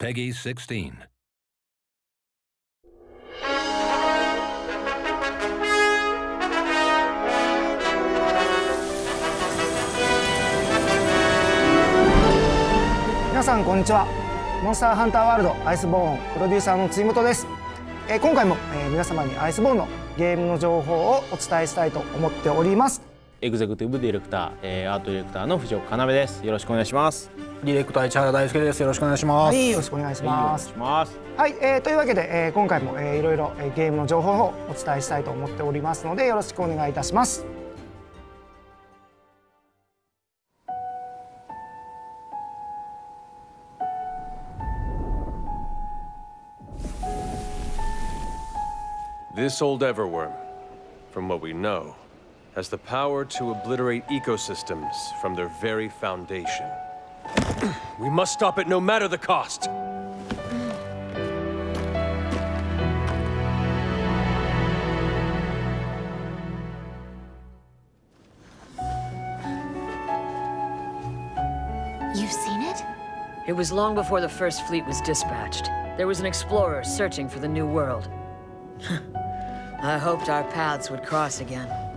Peggy 16. 皆さんこんにちはモンスターハンターワールドアイスボーンプロデューサーの辻本です、えー今回も、えー皆様にアイスボーンのゲームの情報をお伝えしたいと思っておりますエグゼクティブディレクター、えーアートディレクターの藤岡要です。よろしくお願いします。ディレクター市原大輔です。よろしくお願いします。はいよろしくお願いしますはいお願いします。はい、えーというわけで、えー今回も、えーいろいろ、えーゲームの情報をお伝えしたいと思っておりますのでよろしくお願いいたします This old Everworm, from what we know, has the power to obliterate ecosystems from their very foundation. we must stop it no matter the cost! You've seen it? It was long before the first fleet was dispatched. There was an explorer searching for the new world. I hoped our paths would cross again.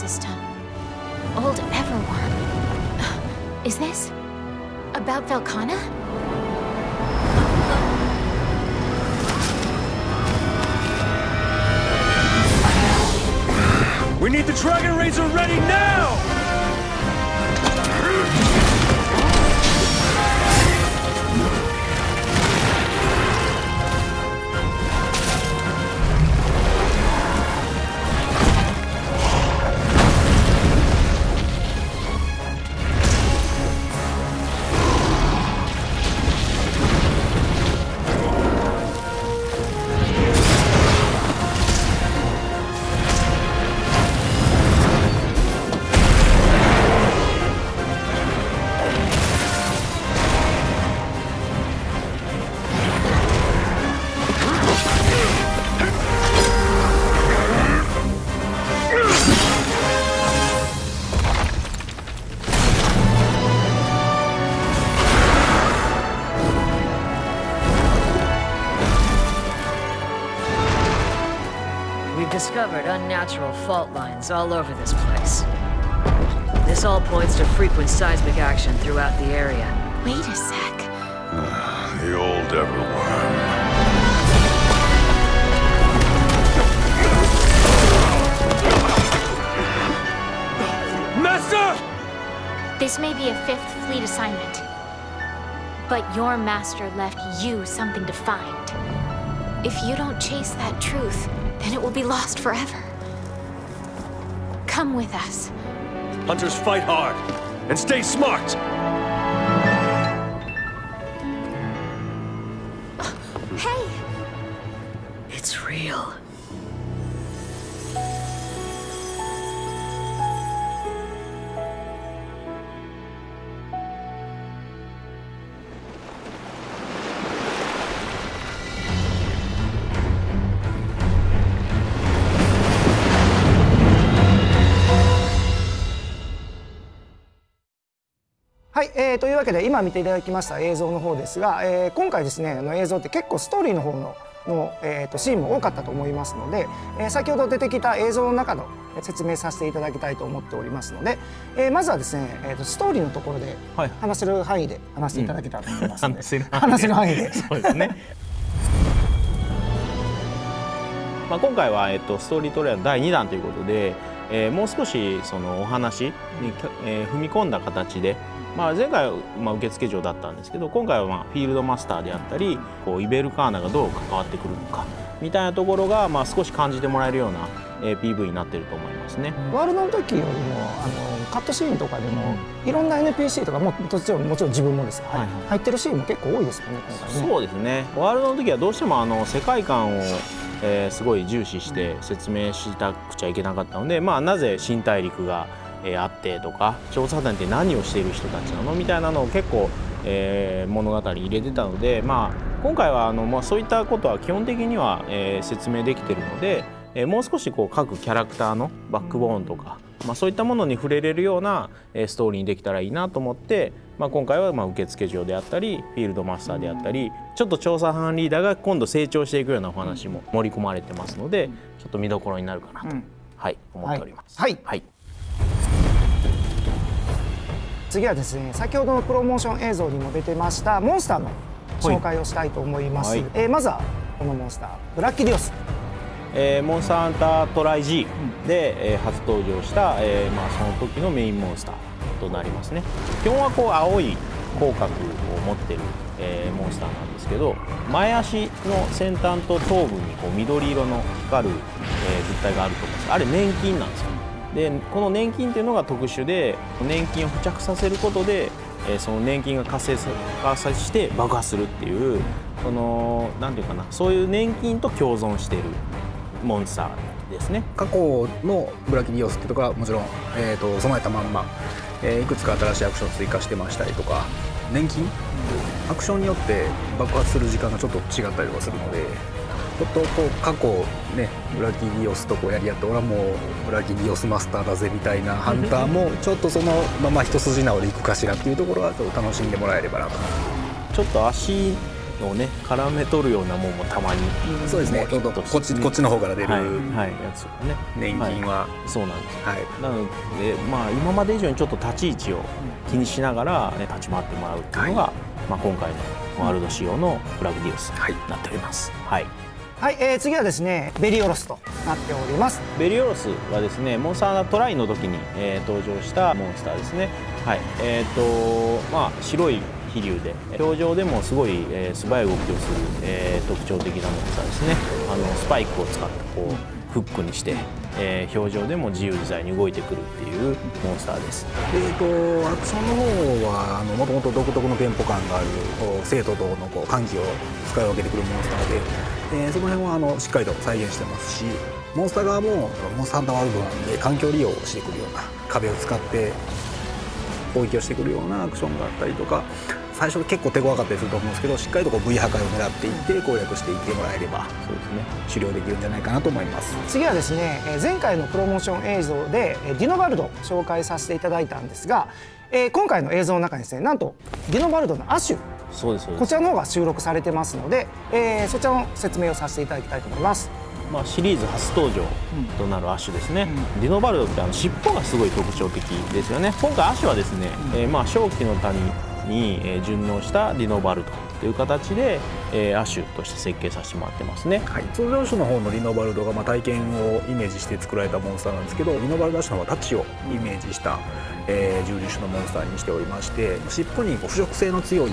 Old Everworm. Is this about Velcana? We need the Dragon Razor ready now! Discovered unnatural fault lines all over this place. This all points to frequent seismic action throughout the area. Wait a sec. The old Everworm. Master! This may be a fifth fleet assignment. But your master left you something to find. If you don't chase that truth, then it will be lost forever. Come with us. Hunters fight hard and stay smart! Hey! It's real. はい、えーというわけで今見ていただきました映像の方ですが、えー今回ですねあの映像って結構ストーリーの方のの、えー、とシーンも多かったと思いますので、えー先ほど出てきた映像の中の説明させていただきたいと思っておりますので、えーまずはですね、えー、とストーリーのところではい話せる範囲で話していただけたらと思いますので、話せる範囲で話せる範囲でそうですね。まあ今回はえっとストーリートレーラー第2弾ということで、えーもう少しそのお話に、えー踏み込んだ形で。まあ、前回はまあ受付嬢だったんですけど今回はまあフィールドマスターであったりこうイベルカーナがどう関わってくるのかみたいなところがまあ少し感じてもらえるような、えー PV になってると思いますね。ワールドの時よりもあのカットシーンとかでもいろんな NPC とかももちろんもちろん自分もですが、はいはい。入ってるシーンも結構多いですよね今回ね。そうですね。ワールドの時はどうしてもあの世界観を、えーすごい重視して説明したくちゃいけなかったので、まあ、なぜ新大陸が、えーあってとか調査団って何をしている人たちなの？みたいなのを結構、えー物語に入れてたので、まあ、今回はあの、まあ、そういったことは基本的には、えー説明できてるので、えーもう少しこう各キャラクターのバックボーンとか、まあ、そういったものに触れれるような、えーストーリーにできたらいいなと思って、まあ、今回はまあ受付嬢であったりフィールドマスターであったりちょっと調査班リーダーが今度成長していくようなお話も盛り込まれてますのでちょっと見どころになるかなと、うん。はい、思っております。はい。はい次はですね先ほどのプロモーション映像にも出てましたモンスターの紹介をしたいと思います、はい。えーまずはこのモンスターブラッキリオス。えーモンスターハンタートライ G で、えー初登場した、えーまあ、その時のメインモンスターとなりますね。基本はこう青い口角を持ってる、えーモンスターなんですけど前足の先端と頭部にこう緑色の光る、えー物体があると思うんです。あれ粘菌なんですよでこの粘菌っていうのが特殊で粘菌を付着させることで、えーその粘菌が活性化して爆発するっていうそのなんていうかなそういう粘菌と共存しているモンスターですね。過去のブラキリオスってとこはもちろん、えー、と備えたまんま、えーいくつか新しいアクションを追加してましたりとか年金？アクションによって爆発する時間がちょっと違ったりとかするのでちょっとこう過去ねブラキリオスとこうやり合って俺はもうブラキリオスマスターだぜみたいなハンターもちょっとそのまま一筋縄でいくかしらっていうところはちょっと楽しんでもらえればなと。ちょっと足をね絡め取るようなもんもたまにそうですね。ちょっとこっちこっちの方から出るはい、はい、やつね。年金は、そうなんですはい。なのでまあ今まで以上にちょっと立ち位置を気にしながら、ね、立ち回ってもらうっていうのが、まあ、今回のワールド仕様のブラグディオスはい。になっております、はいはい、えー次はですねベリオロスとなっております。ベリオロスはですねモンスタートライの時に、えー登場したモンスターですね。はいえっ、とまあ白い飛竜で表情でもすごい、えー素早い動きをする、えー特徴的なモンスターですね。あのスパイクを使ってこうフックにして、えー表情でも自由自在に動いてくるっていうモンスターです。えー、とアクションの方はもともと独特のテンポ感がある生と同のこう歓喜を使い分けてくるモンスターで、えーその辺はあのしっかりと再現してますしモンスター側もモンスターハンターワールドなんで環境利用をしてくるような壁を使って攻撃をしてくるようなアクションがあったりとか最初結構手強かったりすると思うんですけどしっかりとこう V 破壊を狙っていって攻略していってもらえればそうですね狩猟できるんじゃないかなと思います。次はですね前回のプロモーション映像でディノバルド紹介させていただいたんですが、え今回の映像の中にですねなんとディノバルドの亜種そうですそうです。こちらの方が収録されてますので、えーそちらの説明をさせていただきたいと思います。まあ、シリーズ初登場となるアッシュですね、ディノバルドってあの尻尾がすごい特徴的ですよね。今回アッシュはですね、えーまあ正気の谷に、えー順応したディノバルドという形で、えーアッシュとして設計させてもらってますね。はい、通常種の方のリノバルドがまあ体験をイメージして作られたモンスターなんですけどリノバルド種の方はタッチをイメージした、えー、重粒種のモンスターにしておりまして尻尾に腐食性の強い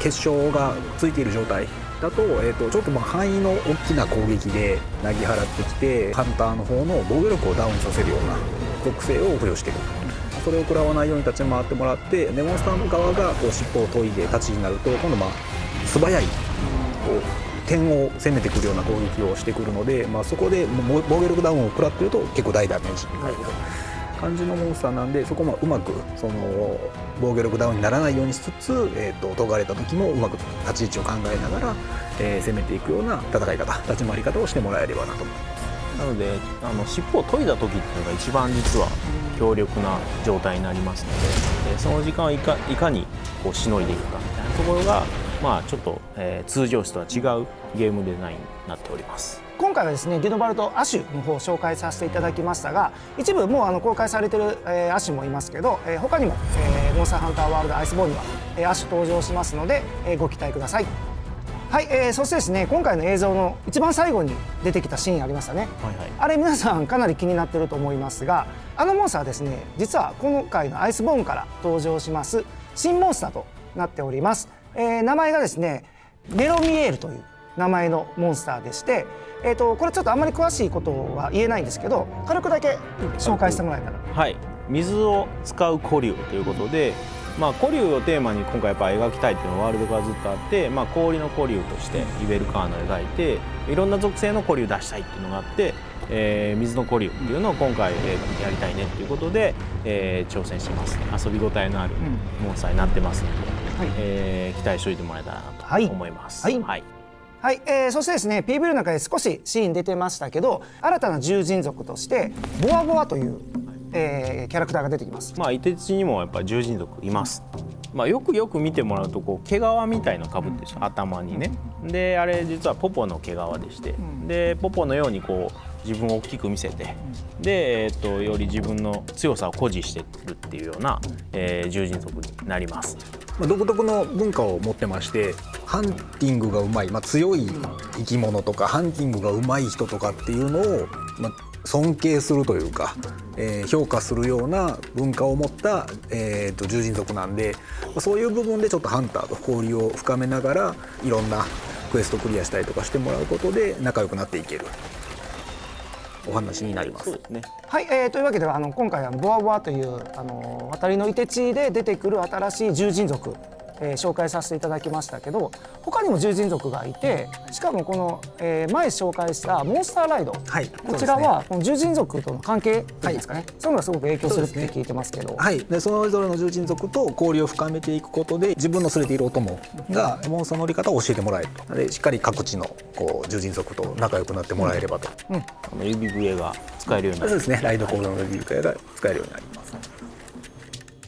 結晶がついている状態だと,、えー、とちょっとまあ範囲の大きな攻撃でなぎ払ってきてハンターの方の防御力をダウンさせるような属性を付与してくるそれを食らわないように立ち回ってもらってでモンスターの側がこう尻尾を研いで立ちになると今度まあ素早いこう点を攻めてくるような攻撃をしてくるので、まあ、そこで防御力ダウンを食らってると結構大ダメージになる感じのモンスターなんでそこもうまくその防御力ダウンにならないようにしつつ、えー、と研がれた時もうまく立ち位置を考えながら、えー攻めていくような戦い方立ち回り方をしてもらえればなと思います。なのであの尻尾を研いだ時っていうのが一番実は強力な状態になりますので、えーその時間をいかいかにこうしのいでいくかみたいなところが、まあ、ちょっと、えー通常種とは違うゲームデザインになっております。今回はですねディノバルト亜種の方を紹介させていただきましたが一部もうあの公開されてる、えー、亜種もいますけど、えー他にも、えーモンスターハンターワールドアイスボーンには、えー、亜種登場しますので、えーご期待ください。はい、えーそしてですね今回の映像の一番最後に出てきたシーンありましたね、はいはい。あれ皆さんかなり気になってると思いますがあのモンスターはですね実は今回のアイスボーンから登場します新モンスターとなっております、えー名前がですねメロミエールという名前のモンスターでして、えー、とこれちょっとあんまり詳しいことは言えないんですけど軽くだけ紹介してもらえたら。はい、水を使う古竜ということで、まあ、古竜をテーマに今回やっぱ描きたいっていうのはワールドからずっとあって、まあ、氷の古竜としてイベルカーナを描いていろんな属性の古竜出したいっていうのがあってえー水の古竜っていうのを今回、えーやりたいねっていうことで、えー挑戦してます遊び応えのあるモンスターになってますので、はい。えー期待しておいてもらえたらなはい。と思います。はい。はい。はい、えーそしてですね PV の中で少しシーン出てましたけど新たな獣人族としてボアボアという、えーキャラクターが出てきます。まあ、凍て地にもやっぱり獣人族います。まあ、よくよく見てもらうとこう毛皮みたいのかぶってる頭にね。であれ実はポポの毛皮でして、でポポのようにこう自分を大きく見せて、で、えー、とより自分の強さを誇示してるっていうような、えー、獣人族になります。まあ独特の文化を持ってましてハンティングがうまい、まあ、強い生き物とかハンティングがうまい人とかっていうのを、まあ、尊敬するというか、えー評価するような文化を持った、えー、と獣人族なんで、まあそういう部分でちょっとハンターと交流を深めながらいろんなクエストクリアしたりとかしてもらうことで仲良くなっていけるお話になりますすね。はい、えーというわけであの今回はボアボアというあの渡りのいて地で出てくる新しい獣人族、えー紹介させていただきましたけど他にも獣人族がいてしかもこの、えー前紹介したモンスターライド、はい。こちらはこの獣人族との関係っていうんですかね、そういうのがすごく影響するって聞いてますけど。はい、でそれぞれの獣人族と交流を深めていくことで自分の連れているお供がモンスターの乗り方を教えてもらえるとでしっかり各地のこう獣人族と仲良くなってもらえればと、あの指笛が使えるように。なる。そうですね。ライドコードのリビュー会が使えるようになります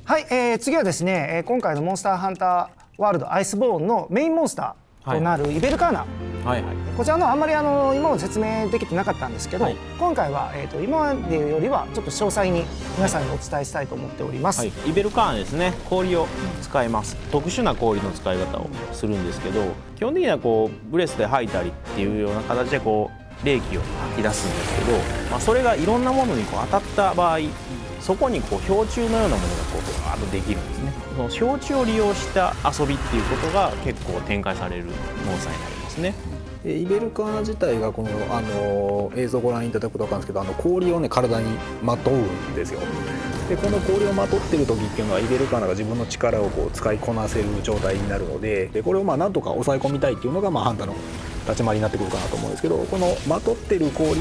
はい、えー次はですね、えー今回のモンスターハンターワールドアイスボーンのメインモンスターとなるイベルカーナ、はいはい。こちらのあんまりあの今まで説明できてなかったんですけど、はい。今回は、えー、と今までよりはちょっと詳細に皆さんにお伝えしたいと思っております。はい、イベルカーンですね。氷を使います。特殊な氷の使い方をするんですけど基本的にはこうブレスで吐いたりっていうような形でこう冷気を吐き出すんですけど、まあ、それがいろんなものにこう当たった場合そこにこう氷柱のようなものがこうバーッとできるんですね。その氷柱を利用した遊びっていうことが結構展開されるモンスターになりますね。イベルカーナ自体がこのあの映像をご覧いただくと分かるんですけどあの氷をね体にまとうんですよ。でこの氷をまとってる時っていうのはイベルカーナが自分の力をこう使いこなせる状態になるのででこれをまあなんとか抑え込みたいっていうのが、まあ、ハンターの立ち回りになってくるかなと思うんですけどこのまとってる氷を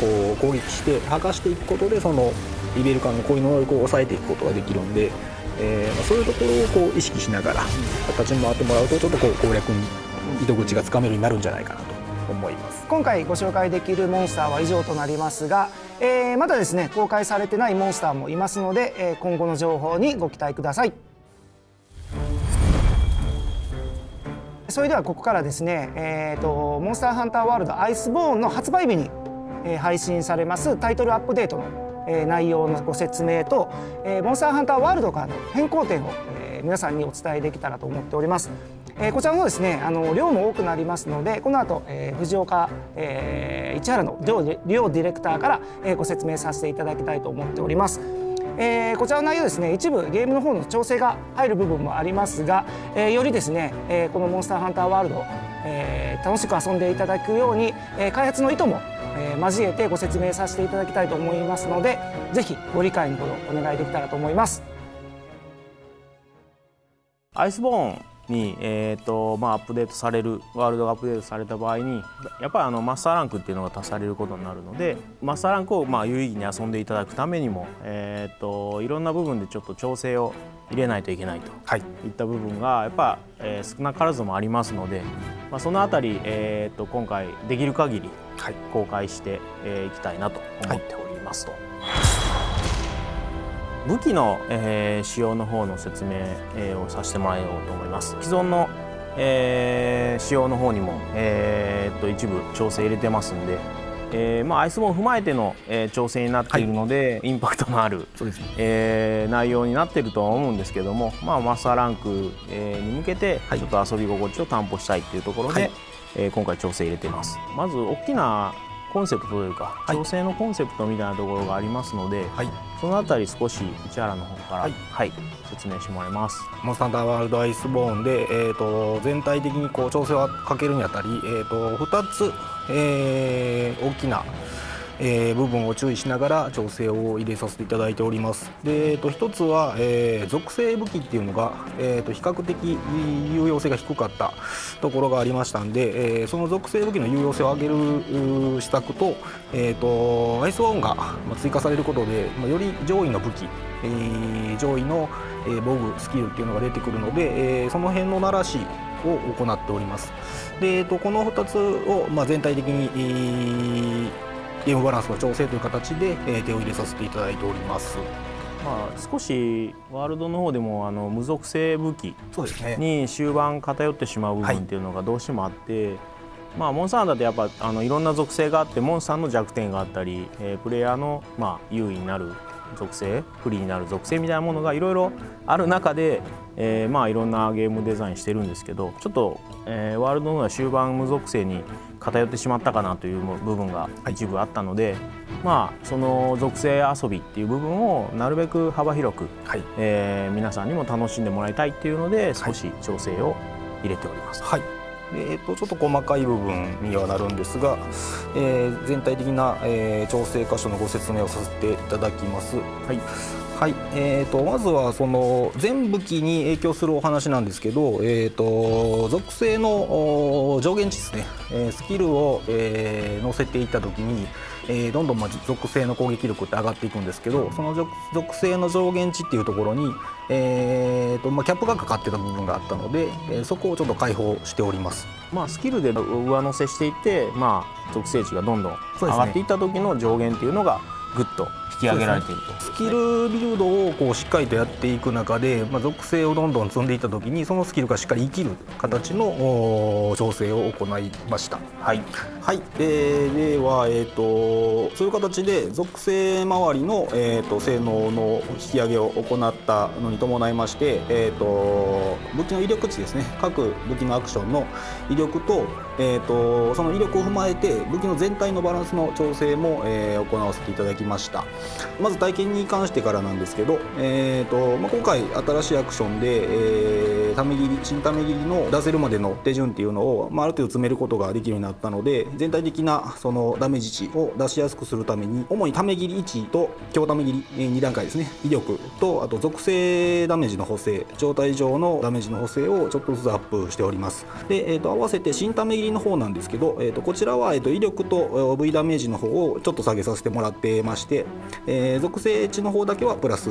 こう攻撃して剥がしていくことでそのイベルカーナの氷の能力を抑えていくことができるんで、えーまあ、そういうところをこう意識しながら立ち回ってもらうとちょっとこう攻略に糸口がつかめるようになるんじゃないかなと思います。今回ご紹介できるモンスターは以上となりますが、えーまだですね公開されてないモンスターもいますので、えー今後の情報にご期待くださいそれではここからですね、えー、とモンスターハンターワールドアイスボーンの発売日に、えー配信されますタイトルアップデートの、えー内容のご説明と、えーモンスターハンターワールドからの変更点を、えー皆さんにお伝えできたらと思っております。えーこちらのですねあの量も多くなりますのでこの後、えー藤岡、えー市原の両両ディレクターから、えーご説明させていただきたいと思っております。えーこちらの内容ですね一部ゲームの方の調整が入る部分もありますが、えーよりですね、えーこのモンスターハンターワールド、えー楽しく遊んでいただくように、えー開発の意図も、え交えてご説明させていただきたいと思いますのでぜひご理解のほどお願いできたらと思います。アイスボーンに、えーとまあ、アップデートされるワールドがアップデートされた場合にやっぱりあのマスターランクっていうのが足されることになるのでマスターランクをまあ有意義に遊んでいただくためにも、えー、といろんな部分でちょっと調整を入れないといけないと。はい。いった部分がやっぱ、えー少なからずもありますので、まあ、そのあたり、えー、と今回できる限りはい。公開してえーいきたいなと思っておりますと。武器の、えー使用の方の説明、えーをさせてもらおうと思います。既存の、えー仕様の方にも、えーっと一部調整入れてますんで、えーまあ、アイスボーンを踏まえての、えー調整になっているので、インパクトのある、そうですね。えー内容になっているとは思うんですけども、まあ、マスターランク、えーに向けてちょっと遊び心地を担保したいっていうところで、はい。えー今回調整入れてます。まず大きなコンセプトというか、はい。調整のコンセプトみたいなところがありますので、はい。そのあたり少し市原の方から、ははいい説明してもらいます。モンスターワールドアイスボーンで、えー、と全体的にこう調整をかけるにあたり、えー、と2つ、えー大きなえー部分を注意しながら調整を入れさせていただいております。で、えー、と一つは、えー属性武器っていうのが、えー、と比較的有用性が低かったところがありましたんで、えーその属性武器の有用性を上げる施策と,、えー、とアイスワンがま追加されることで、まあ、より上位の武器、えー上位の、え防具スキルっていうのが出てくるので、えーその辺の鳴らしを行っております。で、えー、とこの2つを、まあ、全体的に、えーゲームバランスの調整という形で、えー手を入れさせていただいております。まあ、少しワールドの方でもあの無属性武器に終盤偏ってしまう部分っていうのがどうしてもあって、まあ、モンスターだってやっぱあのいろんな属性があってモンスターの弱点があったり、えープレイヤーの、まあ、優位になる属性不利になる属性みたいなものがいろいろある中で、えーまあいろんなゲームデザインしてるんですけどちょっと、えーワールドの方は終盤無属性に偏ってしまったかなという部分が一部あったので、まあその属性遊びっていう部分をなるべく幅広く、はい。えー皆さんにも楽しんでもらいたいっていうので少し調整を入れております。はい。でえー、とちょっと細かい部分にはなるんですが、えー全体的な、えー調整箇所のご説明をさせていただきます。はいはいえー、とまずはその全武器に影響するお話なんですけど、えー、と属性のお上限値ですね、えースキルを、えー乗せていった時に、えーどんどんまあ属性の攻撃力って上がっていくんですけどその属属性の上限値っていうところに、えーとまあ、キャップがかかってた部分があったので、えーそこをちょっと解放しております。まあ、スキルで上乗せしていって、まあ、属性値がどんどん上がっていった時の上限っていうのがぐっと引き上げられていると。スキルビルドをこうしっかりとやっていく中で、まあ、属性をどんどん積んでいった時にそのスキルがしっかり生きる形のお調整を行いました。はい、はい。えーでは、えー、とそういう形で属性周りの、えー、と性能の引き上げを行ったのに伴いまして、えー、と武器の威力値ですね。各武器のアクションの威力と,、えー、とその威力を踏まえて武器の全体のバランスの調整も、えー行わせていただきましたまず体験に関してからなんですけど、えーとまあ、今回新しいアクションで、えー、ため切り新ため切りの出せるまでの手順っていうのを、まあ、ある程度詰めることができるようになったので全体的なそのダメージ値を出しやすくするために主にため切り1と強ため切り、2段階ですね。威力とあと属性ダメージの補正状態上のダメージの補正をちょっとずつアップしております。で、えー、と合わせて新ため切りの方なんですけど、えー、とこちらは、えー、と威力と V ダメージの方をちょっと下げさせてもらってまして、えー属性値の方だけはプラス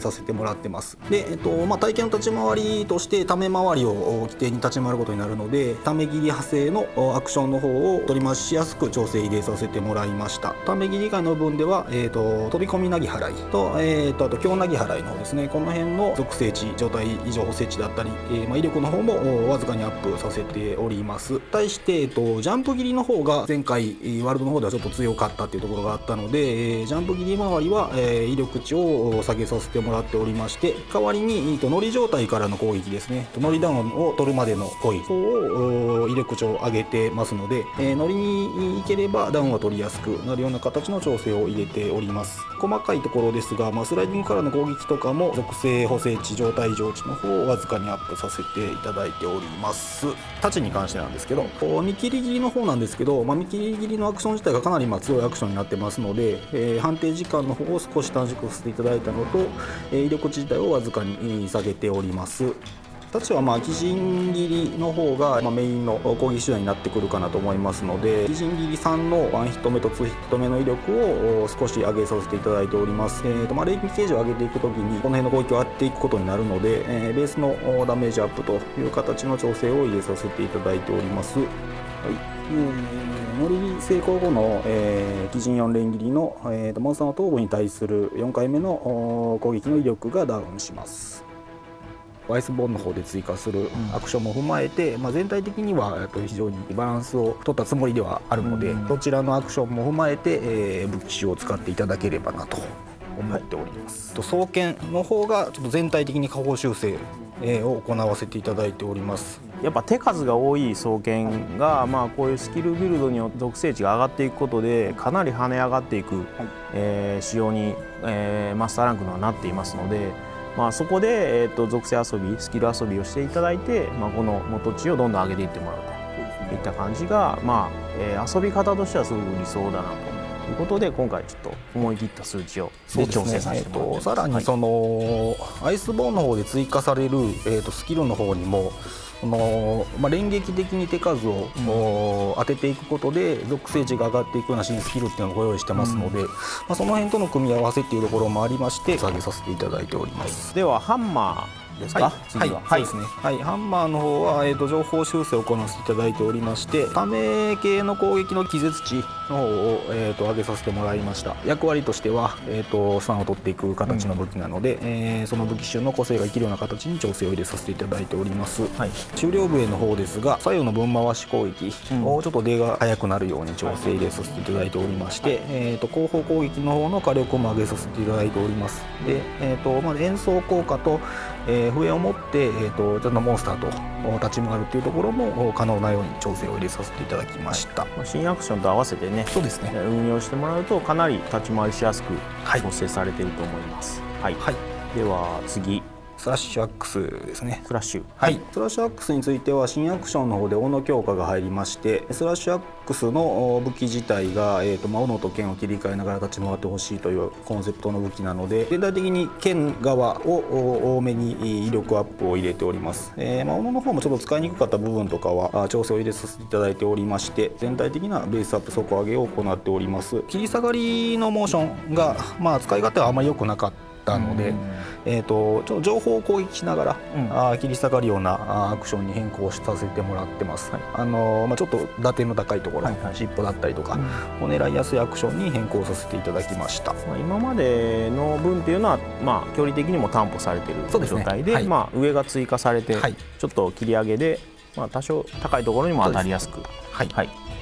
させてもらってます。で、えーとまあ、体験の立ち回りとしてため回りを規定に立ち回ることになるのでため切り派生のアクションの方を取り回しやすく調整入れさせてもらいました。ため切り以外の部分では、えー、と飛び込みなぎ払いと,、えー、とあと強なぎ払いの方ですね。この辺の属性値状態異常補正値だったり、えーまあ、威力の方もわずかにアップさせております。対して、えー、とジャンプ切りの方が前回ワールドの方ではちょっと強かったっていうところがあったので、えージャンプ切り周りは、えー威力値を下げさせてもらっておりまして代わりに、えーと乗り状態からの攻撃ですね。乗りダウンを取るまでの攻撃をお威力値を上げてますので、えー乗りに行ければダウンは取りやすくなるような形の調整を入れております。細かいところですが、まあ、スライディングからの攻撃とかも属性補正値状態異常値の方をわずかにアップさせていただいております。太刀に関してなんですけど。見切り切りの方なんですけど、まあ、見切り切りのアクション自体がかなりまあ強いアクションになってますので、えー判定時間の方を少し短縮させていただいたのと、えー威力値自体をわずかに下げております。たちはまあ基人切りの方がまメインの攻撃手段になってくるかなと思いますので基人切り3の1ヒット目と2ヒット目の威力を少し上げさせていただいております、えーとまあ、霊気形状を上げていくときにこの辺の攻撃をやっていくことになるので、えーベースのダメージアップという形の調整を入れさせていただいております。はい。えー乗り成功後の、えー、基人4連切りの、えーとモンスターの頭部に対する4回目のお攻撃の威力がダウンします。アイスボーンの方で追加するアクションも踏まえて、まあ、全体的にはえっと非常にバランスを取ったつもりではあるので、どちらのアクションも踏まえて、えー武器を使っていただければなと思っております、と双剣の方がちょっと全体的に下方修正、えーを行わせていただいております。やっぱ手数が多い双剣が、まあ、こういうスキルビルドによって属性値が上がっていくことでかなり跳ね上がっていく、えー仕様に、えーマスターランクのはなっていますので、まあ、そこで、えー、と属性遊びスキル遊びをしていただいて、まあ、この元値をどんどん上げていってもらうと。いった感じが、まあえー遊び方としてはすごく理想だなということで今回ちょっと思い切った数値をで調整させてもらってえーとさらにその、アイスボーンの方で追加される、えー、とスキルの方にもその、まあ、連撃的に手数を、お当てていくことで属性値が上がっていくような新スキルっていうのをご用意してますので、まあ、その辺との組み合わせっていうところもありまして下げさせていただいております。ではハンマーですか、はい、次は。はい、そうですね。はい、ハンマーの方は、えー、と情報修正を行わせていただいておりまして、ため系の攻撃の気絶値の方を、えー、と上げさせてもらいました。役割としては、えー、と3を取っていく形の武器なので、えーその武器種の個性が生きるような形に調整を入れさせていただいております。はい。終了笛の方ですが、左右の分回し攻撃をちょっと出が速くなるように調整入れさせていただいておりまして、えー、と後方攻撃の方の火力も上げさせていただいております。で、えーとまあ、演奏効果と、えー笛を持って、えー、とちょっとモンスターとお立ち向かうっていうところもお可能なように調整を入れさせていただきました。まあ新アクションと合わせてねそうですね。運用してもらうとかなり立ち回りしやすくはい調整されていると思いますはい、はい。では次スラッシュアックスですね。クラッシュ。はい、スラッシュアックスについては新アクションの方で斧強化が入りましてスラッシュアックスのお武器自体が、えーとまあ、斧と剣を切り替えながら立ち回ってほしいというコンセプトの武器なので全体的に剣側をお多めにえー威力アップを入れております、えーまあ、斧の方もちょっと使いにくかった部分とかはあ調整を入れさせていただいておりまして全体的なベースアップ底上げを行っております。切り下がりのモーションが、まあ、使い勝手はあまり良くなかったので、えー、とちょっと情報を攻撃しながら、あー切り下がるようなアクションに変更させてもらってます、あのーまあ、ちょっと打点の高いところ、尻尾だったりとか、を狙いやすいアクションに変更させていただきました。まあ、今までの分っていうのは、まあ、距離的にも担保されている状態ではい。まあ、上が追加されて、はい。ちょっと切り上げで、まあ、多少高いところにも当たりやすくはい。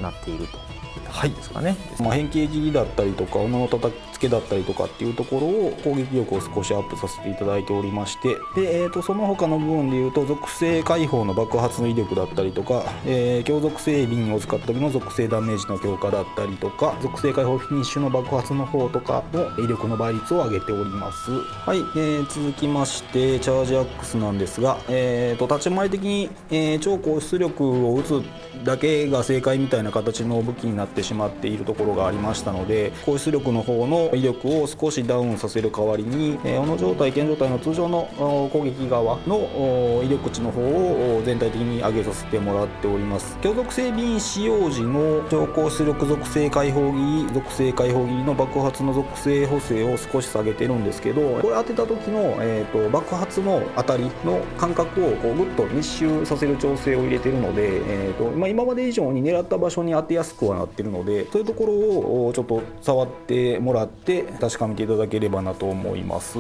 なっているとはい。ですかね。まあ、変形切りだったりとか斧の叩きつけだったりとかっていうところを攻撃力を少しアップさせていただいておりましてで、えー、とその他の部分でいうと属性解放の爆発の威力だったりとか、えー強属性瓶を使った時の属性ダメージの強化だったりとか属性解放フィニッシュの爆発の方とかの威力の倍率を上げております。はい、えー続きましてチャージアックスなんですが、えー、と立ち回り的に、えー超高出力を打つだけが正解みたいな形の武器になっててしまっているところがありましたので高出力の方の威力を少しダウンさせる代わりに、えー、斧状態剣状態の通常の攻撃側の威力値の方を全体的に上げさせてもらっております。強属性瓶使用時の超高出力属性解放切り属性解放切りの爆発の属性補正を少し下げてるんですけどこれ当てた時の、えー、と爆発の当たりの感覚をこうぐっと密集させる調整を入れてるので、えーとまあ、今まで以上に狙った場所に当てやすくはなってるのでそういうところをちょっと触ってもらって確かめていただければなと思います。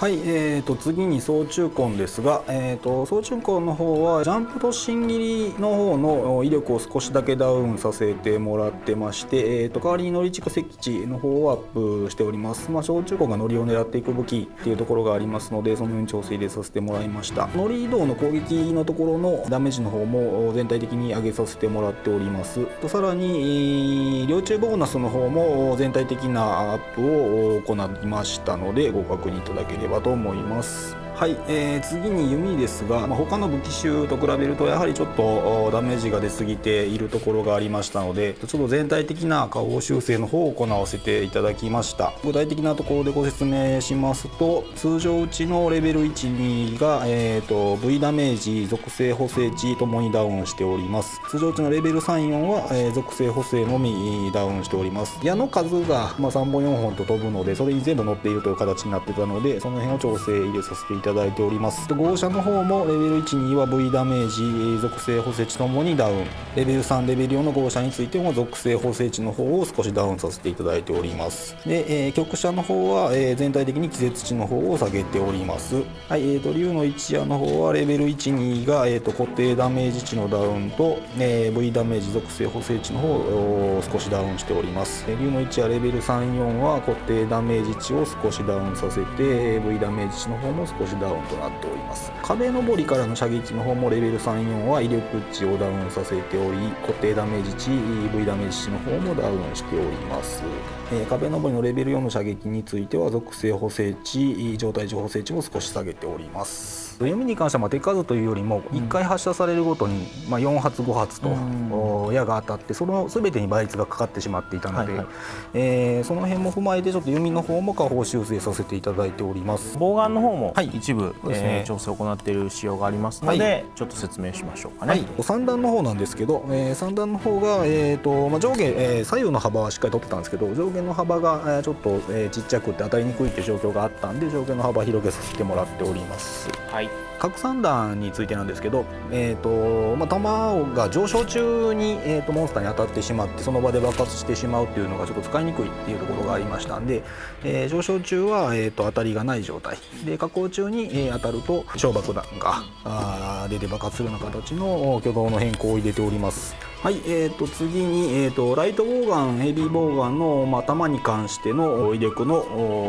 はい、えー、と次に総中根ですが、えー、と総中根の方はジャンプと芯切りの方の威力を少しだけダウンさせてもらってまして、えー、と代わりに乗り蓄積値の方をアップしております、まあ、小中根が乗りを狙っていく武器っていうところがありますのでそのように調整入れさせてもらいました。乗り移動の攻撃のところのダメージの方も全体的に上げさせてもらっております。とさらに両中ボーナスの方も全体的なアップを行いましたのでご確認いただければ。と思います？はい、えー次に弓ですが、まあ、他の武器種と比べるとやはりちょっとダメージが出過ぎているところがありましたのでちょっと全体的な下方修正の方を行わせていただきました。具体的なところでご説明しますと通常うちのレベル12が、えー、と V ダメージ属性補正値ともにダウンしております。通常うちのレベル34は、えー属性補正のみダウンしております。矢の数が、まあ、3本4本と飛ぶのでそれに全部乗っているという形になってたのでその辺を調整入れさせていただいております。で号車の方もレベル12は V ダメージ属性補正値ともにダウン。レベル3レベル4の号車についても属性補正値の方を少しダウンさせていただいております。で、えー局車の方は、えー全体的に気絶値の方を下げております。はい、えー、と竜の一夜の方はレベル12が、えー、と固定ダメージ値のダウンと、えー V ダメージ属性補正値の方を少しダウンしております。えー竜の一夜レベル34は固定ダメージ値を少しダウンさせてえ V ダメージ値の方も少しダウンとなっております。壁登りからの射撃の方もレベル34は威力値をダウンさせており固定ダメージ値 EV ダメージ値の方もダウンしております、えー壁登りのレベル4の射撃については属性補正値状態値補正値も少し下げております。弓に関してはまあ手数というよりも1回発射されるごとにまあ4発5発とお矢が当たってその全てに倍率がかかってしまっていたので、はいはい。えーその辺も踏まえてちょっと弓の方も下方修正させていただいております。ボウガンの方もはい。一部、そうですね。えー調整を行っている仕様がありますので、はい。ちょっと説明しましょうかね。はい、三段の方なんですけど、えー三段の方が、えーとまあ、上下、えー左右の幅はしっかり取ってたんですけど上下の幅が、えーちょっと、えーちっちゃくて当たりにくいっていう状況があったんで上下の幅広げさせてもらっております。はい核散弾についてなんですけど、えーとまあ、弾が上昇中に、えー、とモンスターに当たってしまってその場で爆発してしまうっていうのがちょっと使いにくいっていうところがありましたんで、えー上昇中は、えー、と当たりがない状態で下降中に、えー当たると小爆弾があー出て爆発するような形の挙動の変更を入れております。はい、えー、と次に、えー、とライトボウガンヘビーボウガンの、まあ、弾に関しての威力の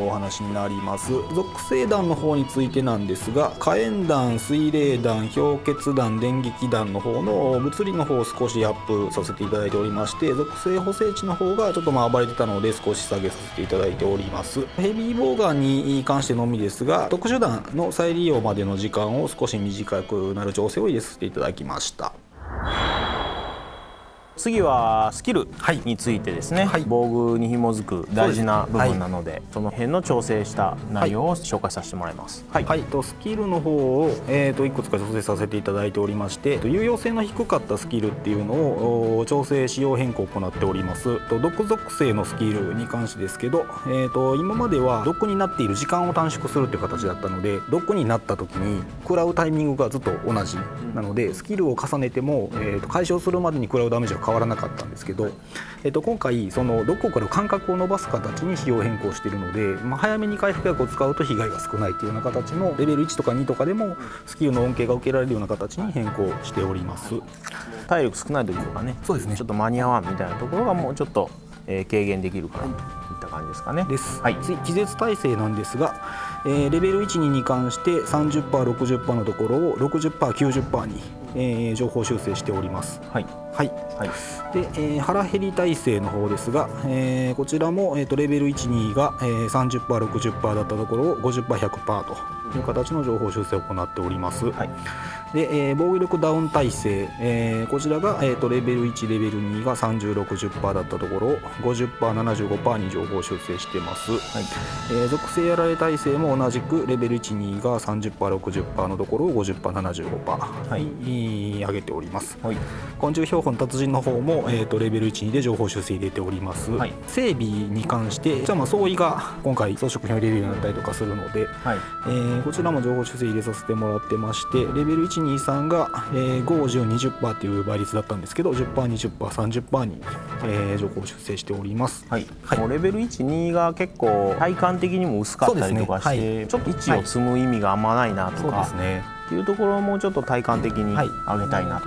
お話になります。属性弾の方についてなんですが火炎弾水冷弾氷結弾電撃弾の方の物理の方を少しアップさせていただいておりまして属性補正値の方がちょっとまあ暴れてたので少し下げさせていただいております。ヘビーボウガンに関してのみですが特殊弾の再利用までの時間を少し短くなる調整を入れさせていただきました。次はスキルはい。についてですね、はい。防具に紐づく大事な部分なのでその辺の調整した内容を紹介させてもらいます。はい、はい、とスキルの方を、えー、といくつか調整させていただいておりましてと有用性の低かったスキルっていうのをお調整仕様変更を行っております。と毒属性のスキルに関してですけど、えー、と今までは毒になっている時間を短縮するっていう形だったので毒になった時に食らうタイミングがずっと同じなのでスキルを重ねても、えー、と解消するまでに食らうダメージは変わらなかったんですけど、えー、と今回その毒を食らう間隔を伸ばす形に仕様変更しているので、まあ、早めに回復薬を使うと被害が少ないというような形のレベル1とか2とかでもスキルの恩恵が受けられるような形に変更しております。体力少ない時とかねそうですねちょっと間に合わんみたいなところがもうちょっと、えー軽減できるかなといった感じですかね。です、はい次気絶耐性なんですが、えーレベル12に関して 30%60% のところを 60%90% に、えー情報修正しております。はいはいはいで、えー腹減り耐性の方ですが、えーこちらも、えー、とレベル12が、えー、30%60% だったところを 50%100% という形の情報修正を行っております。はいで、えー防御力ダウン耐性、えーこちらが、えー、とレベル1レベル2が3060%だったところを 50%75% に情報修正してます。はいえー属性やられ耐性も同じくレベル12が 30%60% のところを 50%75% に上げております。はい昆虫標本達人の方も、えー、とレベル12で情報修正入れております、はい。整備に関してじゃあまあ相違が今回装飾品を入れるようになったりとかするので、はい。えーこちらも情報修正入れさせてもらってましてレベル123が、えー、5020%っていう倍率だったんですけど 10%20%30% に、えー情報修正しております。はい。はい。もうレベル12が結構体感的にも薄かったりとかして、ね。はい。ちょっと1を積む意味があんまないなとそうでか、すねっていうところをもうちょっと体感的にはい。上げたいなと。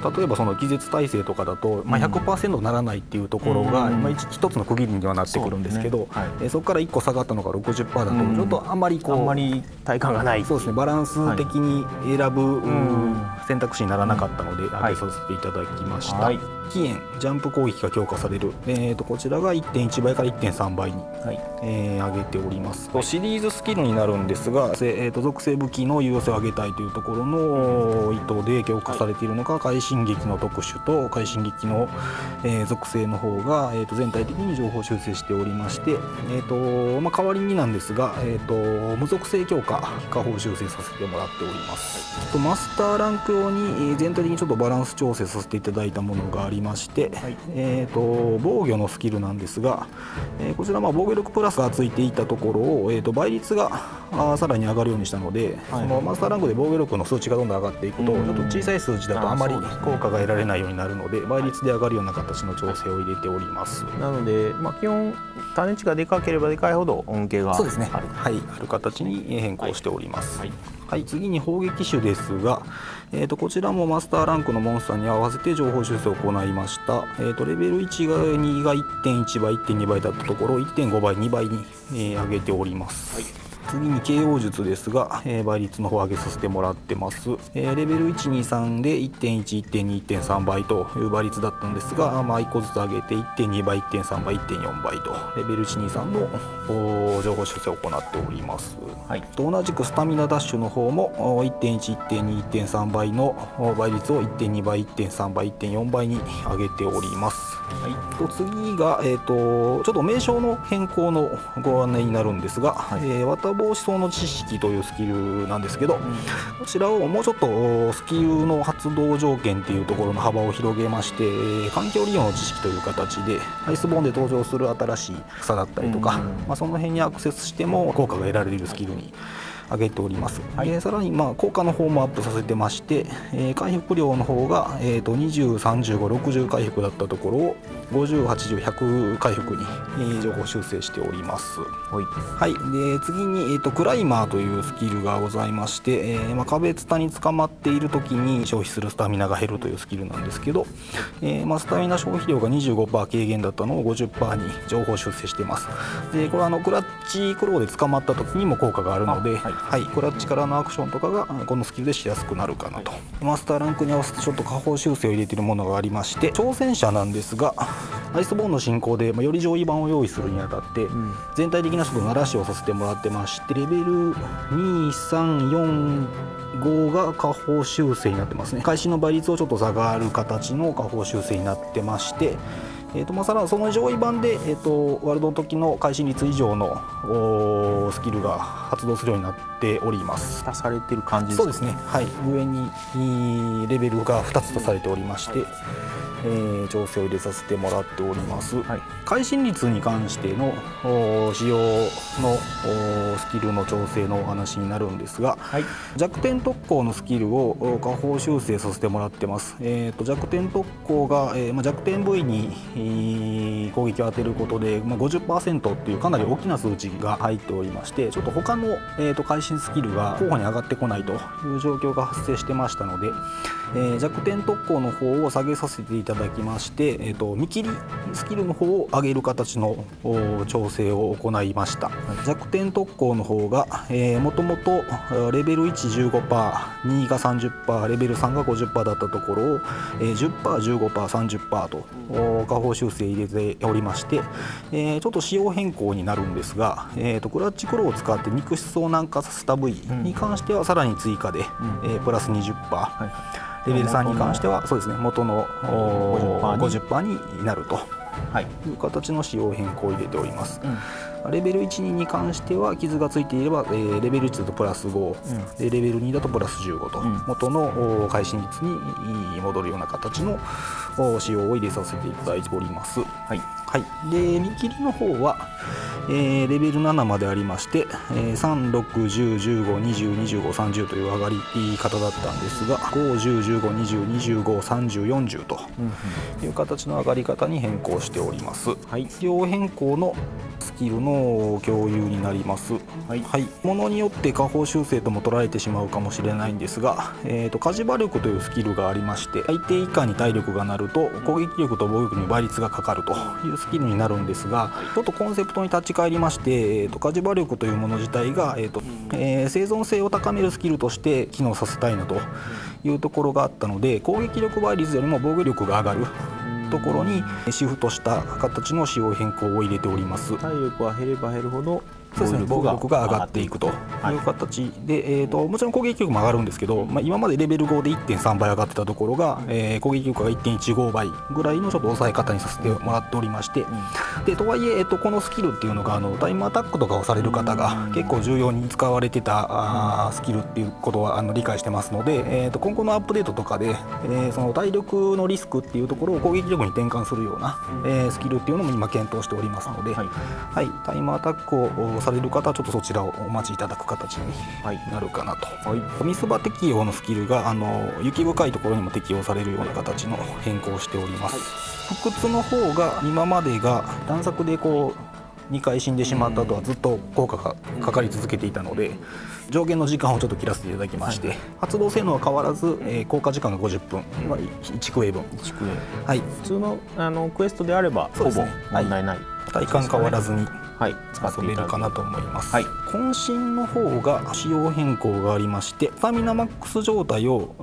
と例えばその気絶耐性とかだと、まあ、100%ならないっていうところが、うん。まあ、一一つの区切りにはなってくるんですけどそうですね。はいから1個下がったのが60%だとうん。ちょっとあんまりこう、あんまり体感がない。そうですねバランス的に選ぶ、ん。選択肢にならなかったので、はい上げさせていただきました、はい起源ジャンプ攻撃が強化される、えー、とこちらが1.1倍から1.3倍に、はい。えー上げております、シリーズスキルになるんですが、せえー、と属性武器の有用性を上げたいというところの意図で強化されているのが快進撃の特殊と快進撃の、えー属性の方が、えー、と全体的に情報修正しておりまして、えーとまあ、代わりになんですが、えー、と無属性強化下方修正させてもらっております。マスターランク用にえー全体的にちょっとバランス調整させていただいたものがありまして、えー、と防御のスキルなんですが、えーこちらまあ防御力プラスがついていたところを、えー、と倍率がさらに上がるようにしたので、そのマスターランクで防御力の数値がどんどん上がっていくと、ちょっと小さい数値だとあまり効果が得られないようになるので倍率で上がるような形の調整を入れております。なので、まあ、基本種値がでかければでかいほど恩恵があるそうですね。はい、ある形に変更しております。ははい、次に砲撃手ですが、えー、とこちらもマスターランクのモンスターに合わせて情報修正を行いました。えー、とレベル1が2が1.1倍、1.2倍だったところを1.5倍、2倍に、えー上げております。はい次に KO 術ですが、えー倍率の方上げさせてもらってます、えーレベル123で1.1.2.3倍という倍率だったんですが、まあ、1個ずつ上げて1.2倍1.3倍1.4倍と。レベル123の情報修正を行っております、はい。と同じくスタミナダッシュの方もお1.1.2.3倍のお倍率を1.2倍1.3倍1.4倍に上げておりますはい。と次が、えー、とちょっと名称の変更のご案内になるんですが、えー綿帽子層の知識というスキルなんですけど、こちらをもうちょっとおスキルの発動条件っていうところの幅を広げまして、えー環境利用の知識という形でアイスボーンで登場する新しい草だったりとか、まあ、その辺にアクセスしても効果が得られるスキルに上げております、でさらにまあ効果の方もアップさせてまして、えー回復量の方が、えー、と203560回復だったところを5080100回復に、えー情報修正しております。はい。はい、で次に、えーと、クライマーというスキルがございまして、えーまあ、壁ツタに捕まっている時に消費するスタミナが減るというスキルなんですけど、えーまあ、スタミナ消費量が25%軽減だったのを50%に情報修正しています。でこれはあのクラッチクローで捕まった時にも効果があるので、あはいはい、クラッチからのアクションとかがあこのスキルでしやすくなるかなと、マスターランクに合わせてちょっと下方修正を入れているものがありまして挑戦者なんですがアイスボーンの進行で、まあ、より上位版を用意するにあたって、全体的なちょっと鳴らしをさせてもらってましてレベル2345が下方修正になってますね。開始の倍率をちょっと下がる形の下方修正になってましてえーとまあ、さらにその上位版で、えー、とワールドの時の開始率以上のおースキルが発動するようになっております。足されてる感じですかそうですね。はい。上にいいレベルが2つとされておりまして、えー調整を入れさせてもらっております、はい。会心率に関してのお使用のおスキルの調整のお話になるんですが、はい。弱点特攻のスキルをお下方修正させてもらってます、えー、と弱点特攻が、えーまあ、弱点部位に、えー攻撃を当てることで、まあ、50%っていうかなり大きな数値が入っておりましてちょっと他の、えー、と会心スキルが候補に上がってこないという状況が発生してましたので、えー弱点特攻の方を下げさせていただきまして、えー、と見切りスキルの方を上げる形のお調整を行いました、弱点特攻の方が、えー、もともとレベル115%、2が30%、レベル3が50%だったところを、えー、10%、15%、30%とお下方修正入れておりまして、えーちょっと仕様変更になるんですが、えー、とクラッチクローを使って肉質を軟化させた部位に関してはさらに追加で、えープラス20%。レベル3に関してはそうですね元のおー50%になると。はい。いう形の仕様変更を入れております、レベル12に関しては傷がついていれば、えーレベル1だとプラス5、でレベル2だとプラス15と、ん。元のお会心率に戻るような形のお仕様を入れさせていただいております。はいはい、で見切りの方は、えーレベル7までありまして、えー、361015202530という上がり方だったんですが5101520253040という形の上がり方に変更しております。はい、両変更のスキルの共有になります。はい、ものによって下方修正とも捉えてしまうかもしれないんですが、えー、と火事場力というスキルがありまして相手以下に体力がなると攻撃力と防御力に倍率がかかるというスキルになるんですがちょっとコンセプトに立ち返りまして、えー、と火事場力というもの自体が、えーとえー生存性を高めるスキルとして機能させたいなというところがあったので攻撃力倍率よりも防御力が上がるところにシフトした形の仕様変更を入れております。体力は減れば減るほどそうですね、防御力が上がっていくと。い。う形で、えー、ともちろん攻撃力も上がるんですけど、まあ、今までレベル5で1.3倍上がってたところが、えー攻撃力が1.15倍ぐらいのちょっと抑え方にさせてもらっておりまして、でとはいええー、とこのスキルっていうのがあのタイムアタックとかをされる方が結構重要に使われてたあースキルっていうことはあの理解してますので、えー、と今後のアップデートとかで、えーその体力のリスクっていうところを攻撃力に転換するような、えースキルっていうのも今検討しておりますので、はい。はい、タイムアタックをされる方はちょっとそちらをお待ちいただく形になるかなと、はい、ミスバ適用のスキルがあの雪深いところにも適用されるような形の変更をしております、不屈の方が今までが段作でこう2回死んでしまった後はずっと効果がかかり続けていたので上限の時間をちょっと切らせていただきまして、発動性能は変わらず、えー効果時間が50分、まあ、1クエ分。1クエはい。普通のあのクエストであればほぼ問題ない、体感変わらずに。はい、使って遊べいるかなと思います、はい。渾身の方が仕様変更がありましてスタミナマックス状態を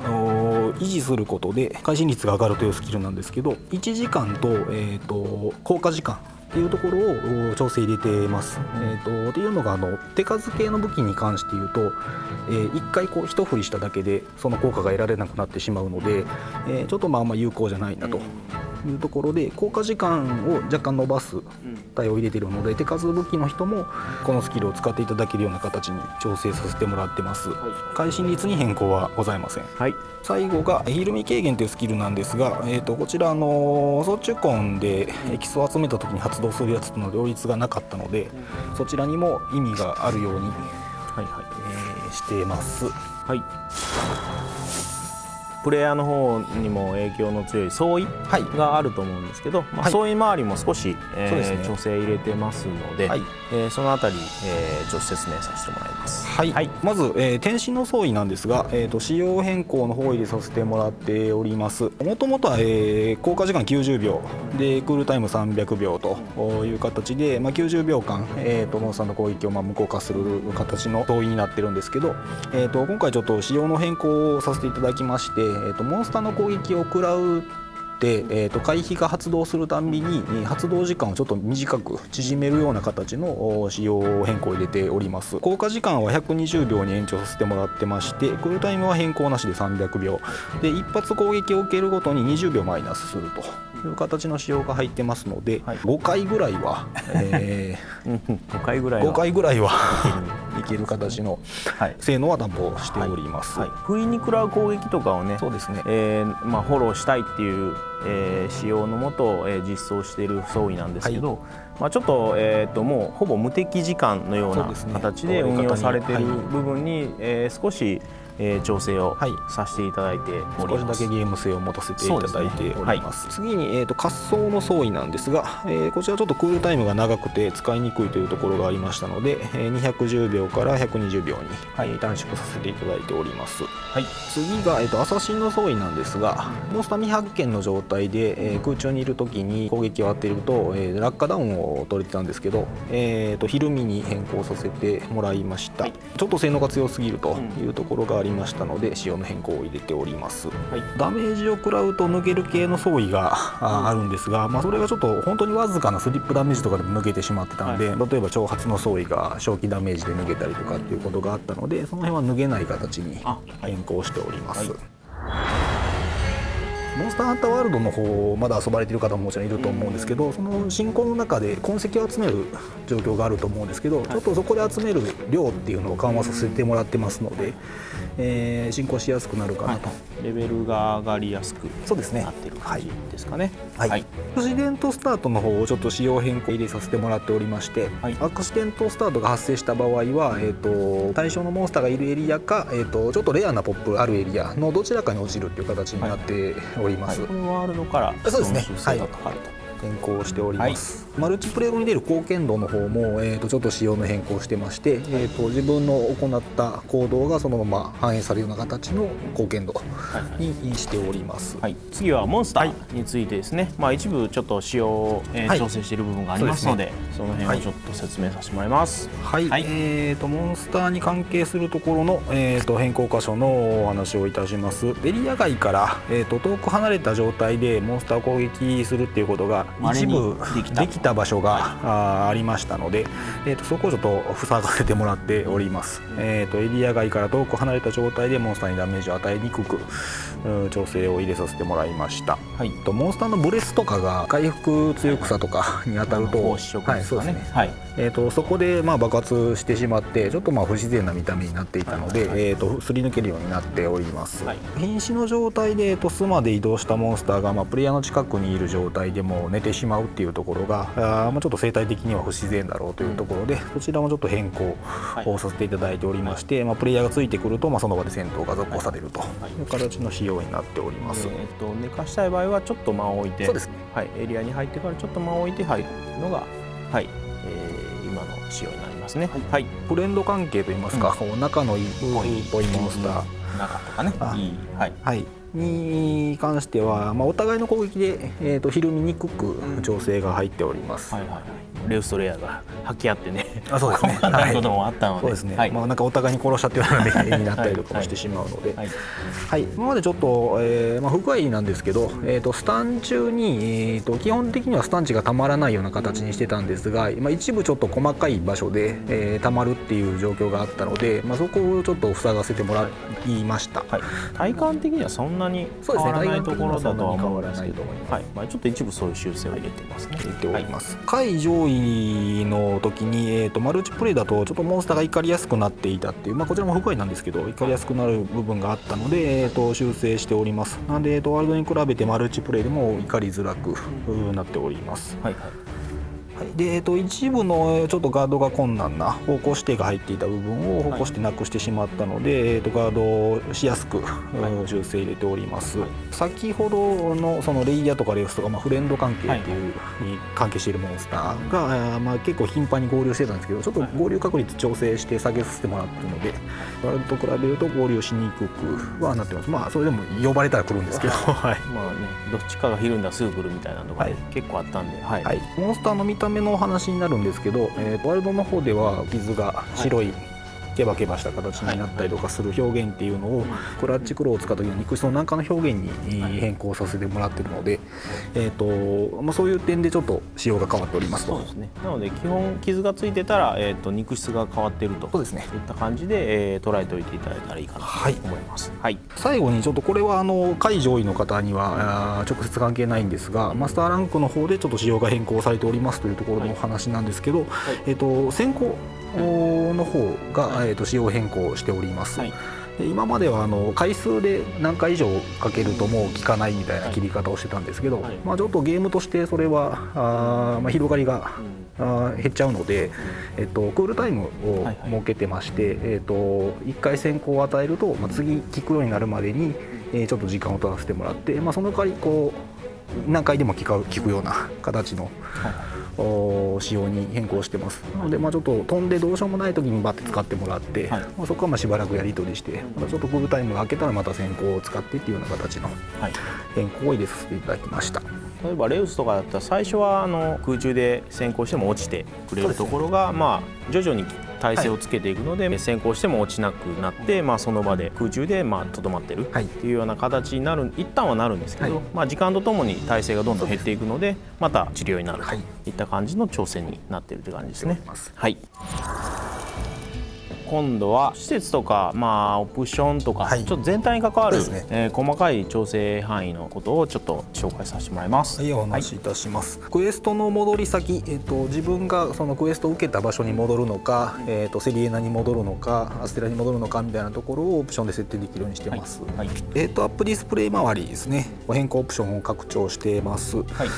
維持することで会心率が上がるというスキルなんですけど1時間と,、えー、と効果時間っていうところをお調整入れてます。えー、とっていうのがあの手数系の武器に関して言うと、えー、1回こう一振りしただけでその効果が得られなくなってしまうので、えーちょっとまああんま有効じゃないなというところで効果時間を若干伸ばす対応を入れているので手数武器の人もこのスキルを使っていただけるような形に調整させてもらってます。会心率に変更はございません。はい最後がヒールミ軽減というスキルなんですが、えー、とこちらあの装中根でエキスを集めた時に発動するやつとの両立がなかったのでそちらにも意味があるように、はいはいえーしてます。はいプレイヤーの方にも影響の強い相違はい。があると思うんですけど、まあ、はい。相違周りも少し、えーね。調整入れてますので、はい。えーそのあたり、えーちょっと説明させてもらいます。はい、はい。まず、えー、天身の相違なんですが、えー、と仕様変更の方を入れさせてもらっております。もともとは、えー効果時間90秒でクールタイム300秒という形で、まあ、90秒間、えー、とモンスターの攻撃をまあ無効化する形の相違になってるんですけど、えー、と今回ちょっと仕様の変更をさせていただきまして、えー、とモンスターの攻撃を食らう、えー、と回避が発動するたんびにえー発動時間をちょっと短く縮めるような形のお仕様変更を入れております。効果時間は120秒に延長させてもらってましてクールタイムは変更なしで300秒。で一発攻撃を受けるごとに20秒マイナスするという形の仕様が入ってますので、はい。5回ぐらいは、えうん5回ぐらいー、は。5回ぐらいはいける形のはい。性能は担保しております、はい、不意に食らう攻撃とかをねそうですね。えーまあ、フォローしたいっていう、えー仕様のもと、えー実装している装備なんですけど、まあ、ちょっと,、えー、ともうほぼ無敵時間のような形で運用されているはい。部分に、えー少し、えー調整をはい。させていただいております。少しだけゲーム性を持たせていただいております。そう次に、えー、と滑走の相違なんですが、えーこちらちょっとクールタイムが長くて使いにくいというところがありましたので、えー210秒から120秒に、はい。えー短縮させていただいております。はい。次が、えー、とアサシンの相違なんですがモンスター未発見の状態で、えー空中にいる時に攻撃を当てると、えー落下ダウンを取れてたんですけど、えー、と昼見に変更させてもらいました、はい。ちょっと性能が強すぎるというところがありましたので仕様の変更を入れております、はい。ダメージを食らうと抜ける系の相違がああるんですが、まあ、それがちょっと本当にわずかなスリップダメージとかでも抜けてしまってたんで、例えば挑発の相違が正気ダメージで抜けたりとかっていうことがあったのでその辺は脱げない形に変更しております。はいモンスターハンターワールドの方まだ遊ばれてる方ももちろんいると思うんですけどその進行の中で痕跡を集める状況があると思うんですけどちょっとそこで集める量っていうのを緩和させてもらってますので、えー進行しやすくなるかなと、レベルが上がりやすくそうですね。なってる感じですかね。はい。はい。アクシデントスタートの方をちょっと仕様変更入れさせてもらっておりまして、はい。アクシデントスタートが発生した場合は、えー、と対象のモンスターがいるエリアか、えー、とちょっとレアなポップあるエリアのどちらかに落ちるっていう形になっております。これワールドからそうですね。その修正がかかると。変更しております、マルチプレイ後に出る貢献度の方も、えー、とちょっと仕様の変更してまして、えー、と自分の行った行動がそのまま反映されるような形の貢献度はいはい。にしております、はい、次はモンスターについてですね、まあ、一部ちょっと仕様を、えーはい。調整している部分がありますのでその辺をちょっと説明させてもらいます。はい、はい。えー、とモンスターに関係するところの、えー、と変更箇所のお話をいたします。エリア外から、えー、と遠く離れた状態でモンスターを攻撃するっていうことが一部できたた場所が、あーありましたので、えー、とそこをちょっと塞がせてもらっております、えー、とエリア外から遠く離れた状態でモンスターにダメージを与えにくく調整を入れさせてもらいました。はい、とモンスターのブレスとかが回復強くさとか に当たると。はいそうですね。はい、えー、とそこでまあ爆発してしまってちょっとまあ不自然な見た目になっていたので、えー、とすり抜けるようになっております、はい。瀕死の状態で、えー、と巣まで移動したモンスターが、まあ、プレイヤーの近くにいる状態でも寝てしまうっていうところがあー、まあ、ちょっと生態的には不自然だろうというところで、そちらもちょっと変更をさせていただいておりまして、まあ、プレイヤーがついてくると、まあ、その場で戦闘が続行されると。いう形の仕様になっております、えー、と寝かしたい場合はちょっと間を置いてそうですね。はい、エリアに入ってからちょっと間を置いて入るのが、はいえー今の仕様になりますね。はい、フレンド関係といいますか、こう仲のいいっぽいモンスター、中とかねあいい、はい、はい、に関しては、まあ、お互いの攻撃で、えー、とひるみにくく調整が入っております、はいはいはいレウストレアが吐き合ってねあそうですね。細かいこともあったので、そうですね、はい。まあ、なんかお互いに殺しちゃってるような目になったりとかもしてしまうので、はい。はい、今までちょっと、えーまあ、不具合なんですけど、えー、とスタン中に、えー、と基本的にはスタン値がたまらないような形にしてたんですが、まあ、一部ちょっと細かい場所で、えー、たまるっていう状況があったので、まあ、そこをちょっと塞がせてもらいました。はい、体感的にはそんなに変わらないところだとは思うんですけど、はいまあ、ちょっと一部そういう修正を入れてますね。入れております、下位上位の時に、えー、とマルチプレイだとちょっとモンスターが怒りやすくなっていたっていう、まあ、こちらも不具合なんですけど怒りやすくなる部分があったので、えー、と修正しております。なので、えー、とワールドに比べてマルチプレイでも怒りづらくうんなっております。はいはい。はい、で、えー、と一部のえーちょっとガードが困難な方向指定が入っていた部分を方向指定なくしてしまったので、えー、とガードをしやすく、うん修正入れております、先ほどのそのレイヤーとかレースとか、まあ、フレンド関係っていうに関係しているモンスターが、あーまあ、結構頻繁に合流してたんですけどちょっと合流確率調整して下げさせてもらってるのでワールドと比べると合流しにくくはなってます。まあそれでも呼ばれたら来るんですけど。はい。まあねどっちかがひるんだらすぐ来るみたいなのがはい。結構あったんで、はい。はい、モンスターの見た目のお話になるんですけど、えーワールドの方では傷が白い、ケバケバした形になったりとかする表現っていうのをクラッチクローを使った時の肉質の軟化の表現にえー変更させてもらってるので、えーとまあ、そういう点でちょっと仕様が変わっておりますと。そうですね。なので基本傷がついてたら、えー、と肉質が変わってると。そうですね。いった感じで、えー捉えておいていただいたらいいかなとはい。思います。はい、最後にちょっとこれはあの下位上位の方には直接関係ないんですがマスターランクの方でちょっと仕様が変更されておりますというところのお話なんですけど、えっと先行の方が、えっと仕様変更しております。はい。で今まではあの回数で何回以上かけるともう効かないみたいな切り方をしてたんですけど、はい。まあ、ちょっとゲームとしてそれはあー、まあ、広がりがあー減っちゃうので、えっと、クールタイムをはいはい。設けてまして、えっと、1回先行を与えると、まあ、次効くようになるまでに、えーちょっと時間を取らせてもらって、まあ、その代わりこう何回でも効く効くような形の、お仕様に変更してます。なので、まあ、ちょっと飛んでどうしようもない時にバッて使ってもらって、はい。まあ、そこはまあしばらくやり取りしてまたちょっとクールタイムが明けたらまた先行を使ってっていうような形のはい。変更を入れさせていただきました。例えばレウスとかだったら最初はあの空中で先行しても落ちてくれるところが、まあ徐々に体勢をつけていくので、先行しても落ちなくなって、まあ、その場で空中でまあとどまってるはい。っていうような形になる一旦はなるんですけど、はい。まあ、時間とともに体勢がどんどん減っていくのでまた治療になるとはい。いった感じの調整になっているという感じですね。はい今度は施設とか、まあ、オプションとか、はい。ちょっと全体に関わる、ね。えー細かい調整範囲のことをちょっと紹介させてもらいます。はい、お話しいたします、クエストの戻り先、えっと自分がそのクエストを受けた場所に戻るのか、えっとセリエナに戻るのかアステラに戻るのかみたいなところをオプションで設定できるようにしてます、はい。はい。えっとアップディスプレイ周りですね。変更オプションを拡張してます、はい。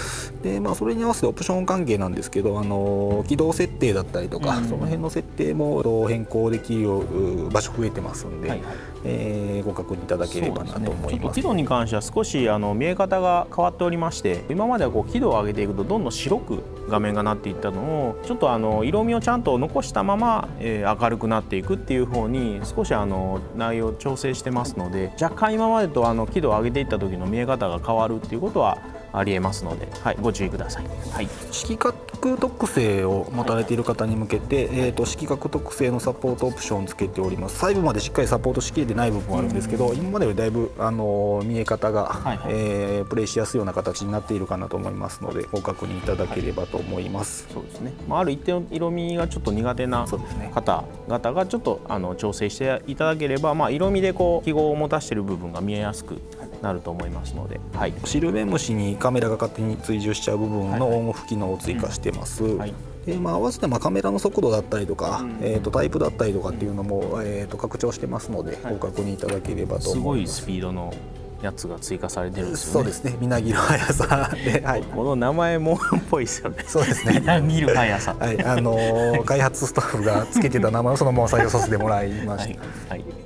でまあ、それに合わせてオプション関係なんですけど、あの起動設定だったりとか、うん。その辺の設定もえっと変更できるよう場所増えてますんで、はいはい。えーご確認いただければなと思います。ちょっと輝度に関しては少しあの見え方が変わっておりまして今まではこう輝度を上げていくとどんどん白く画面がなっていったのをちょっとあの色味をちゃんと残したまま、えー明るくなっていくっていう方に少しあの内容を調整してますので若干今までとあの輝度を上げていった時の見え方が変わるっていうことはありえますので、はい、ご注意ください。はい。色覚特性を持たれている方に向けて、えー、と色覚特性のサポートオプションをつけております。細部までしっかりサポートしきれてない部分はあるんですけど、今までよりだいぶ、あのー見え方が、はいはい。えープレイしやすいような形になっているかなと思いますのでご確認いただければと思います、そうですね、まあ、ある一定の色味がちょっと苦手な方々がちょっとあの調整していただければ、まあ、色味でこう記号を持たしている部分が見えやすくなると思いますので、はい、シルベムシにカメラが勝手に追従しちゃう部分のオンオフ機能を追加してます、はい。でまあ、合わせてまあカメラの速度だったりとか、うん。えー、とタイプだったりとかっていうのも、えー、と拡張してますので、はい。ご確認いただければとすごい思います。スピードのやつが追加されてるんですよね。そうですね、みなぎる速さ で、はい、この名前もっぽいですよね。そうですね。見る速さ。はい、あのー開発スタッフがつけてた名前をそのまま採用させてもらいまはい。した。はい。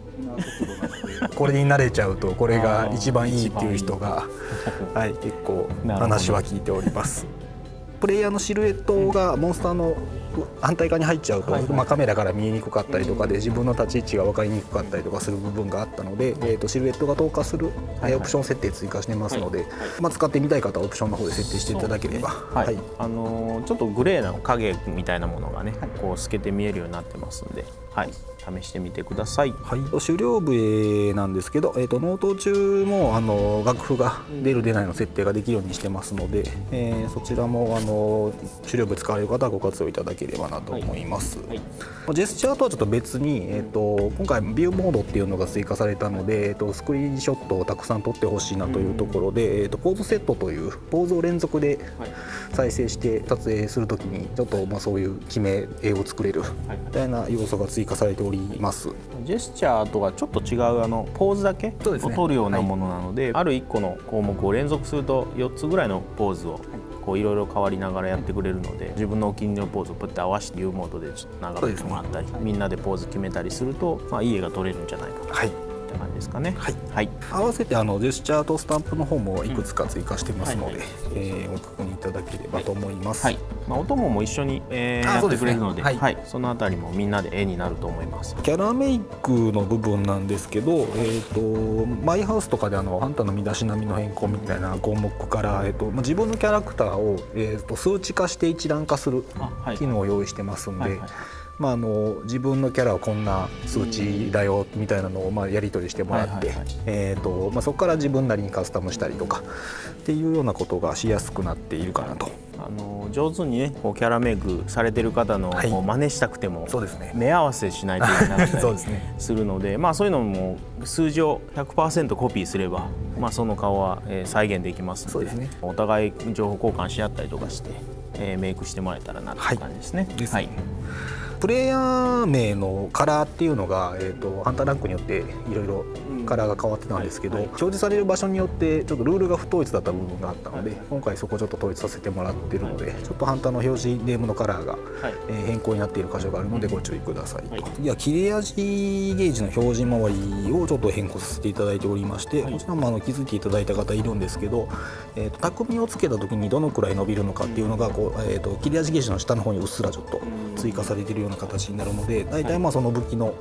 これに慣れちゃうとこれが一番いいっていう人が、はい、結構話は聞いております。プレイヤーのシルエットがモンスターの反対側に入っちゃうと、まあ、カメラから見えにくかったりとかで自分の立ち位置が分かりにくかったりとかする部分があったので、えー、とシルエットが透過する、オプション設定追加してますので、はい。まあ、使ってみたい方はオプションの方で設定していただければ。はい、あのーちょっとグレーな影みたいなものがね、こう透けて見えるようになってますんで、はい、試してみてください。はい、終了部なんですけど、えー、と納刀中もあの楽譜が出る出ないの設定ができるようにしてますので、えーそちらもあの終了部使われる方はご活用いただければなと思います、はい。ジェスチャーとはちょっと別に、えー、と今回ビューモードっていうのが追加されたので、えー、とスクリーンショットをたくさん撮ってほしいなというところで、えー、とポーズセットというポーズを連続ではい。再生して撮影するときにちょっとまあそういう決め絵を作れるみたいな要素が追加されております。ジェスチャーとはちょっと違うあのポーズだけを取るようなものなのである1個の項目を連続すると4つぐらいのポーズをこういろいろ変わりながらやってくれるので自分のお気に入りのポーズをプッて合わせて U モードでちょっと眺めてもらったり、みんなでポーズ決めたりすると、まあ、いい絵が撮れるんじゃないかなはいって感じですかね。はい。はい。合わせてあのジェスチャーとスタンプの方もいくつか追加してますので、うんはい。えーご確認いただければと思います。はい。まあ、お供も一緒に、えーやってくれるのではい。はい、そのあたりもみんなで絵になると思います。キャラメイクの部分なんですけど、えー、とマイハウスとかであのあんたの身だしなみの変更みたいな項目から、えーとまあ、自分のキャラクターを、えー、と数値化して一覧化する機能を用意してますんで、まあ、あの自分のキャラはこんな数値だよみたいなのをまあやり取りしてもらって、そこから自分なりにカスタムしたりとかっていうようなことがしやすくなっているかなと。あの上手にねこうキャラメイクされてる方のはい。こう真似したくても、そうですね。目合わせしないといけなかったそうりですね。するのでまあそういうのも数字を100%コピーすれば、まあ、その顔は、えー再現できますのでそうですね。お互い情報交換し合ったりとかして、えーメイクしてもらえたらなっていう感じですね。ですねプレイヤー名のカラーっていうのが、えー、とハンターランクによっていろいろカラーが変わってたんですけど、はい表示される場所によってちょっとルールが不統一だった部分があったので、今回そこちょっと統一させてもらってるので、ちょっとハンターの表示ネームのカラーが、はい。えー変更になっている箇所があるのでご注意くださいと、はい。次は切れ味ゲージの表示周りをちょっと変更させていただいておりまして、はい。こちらもあの気づいていただいた方いるんですけど、えー、と匠をつけた時にどのくらい伸びるのかっていうのがこう、えー、と切れ味ゲージの下の方にうっすらちょっと追加されているような形になるので大体まあその武器の、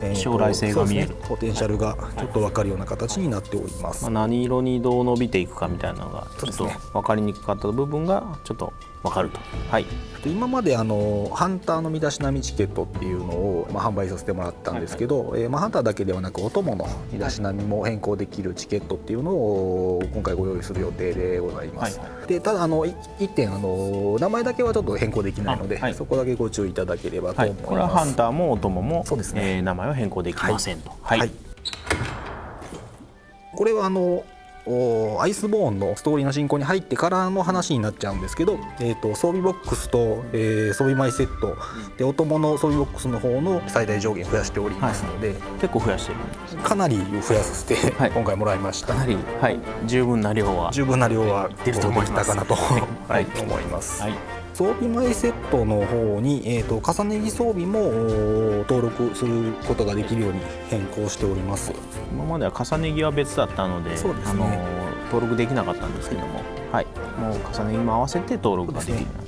えーと将来性が見える。ね。ポテンシャルがちょっと分かるような形になっております。まあ、何色にどう伸びていくかみたいなのがちょっと分かりにくかった部分がちょっと分かると。はい。で今まであのハンターの身だしなみチケットっていうのを、まあ、販売させてもらったんですけど、えーまあ、ハンターだけではなくお供の身だしなみも変更できるチケットっていうのを今回ご用意する予定でございます。はいでただあのい一点あの名前だけはちょっと変更できないので、そこだけご注意いただければとはい、思います。これはハンターもお供も、そうですね。えー名前は変更できませんと。はい、はい。これはあのおアイスボーンのストーリーの進行に入ってからの話になっちゃうんですけど、えー、と装備ボックスと、えー装備前セット。でお供の装備ボックスの方の最大上限増やしておりますので、結構増やしてるかなり増やさせて、はい。今回もらいました。かなり、はい、十分な量は十分な量は出ると思います。できたかなと、ははい い、思います、はい装備前セットの方に、えー、と重ね着装備もお登録することができるように変更しております。今までは重ね着は別だったのでね。あの登録できなかったんですけども、はい、もう重ね着も合わせて登録ができるようにな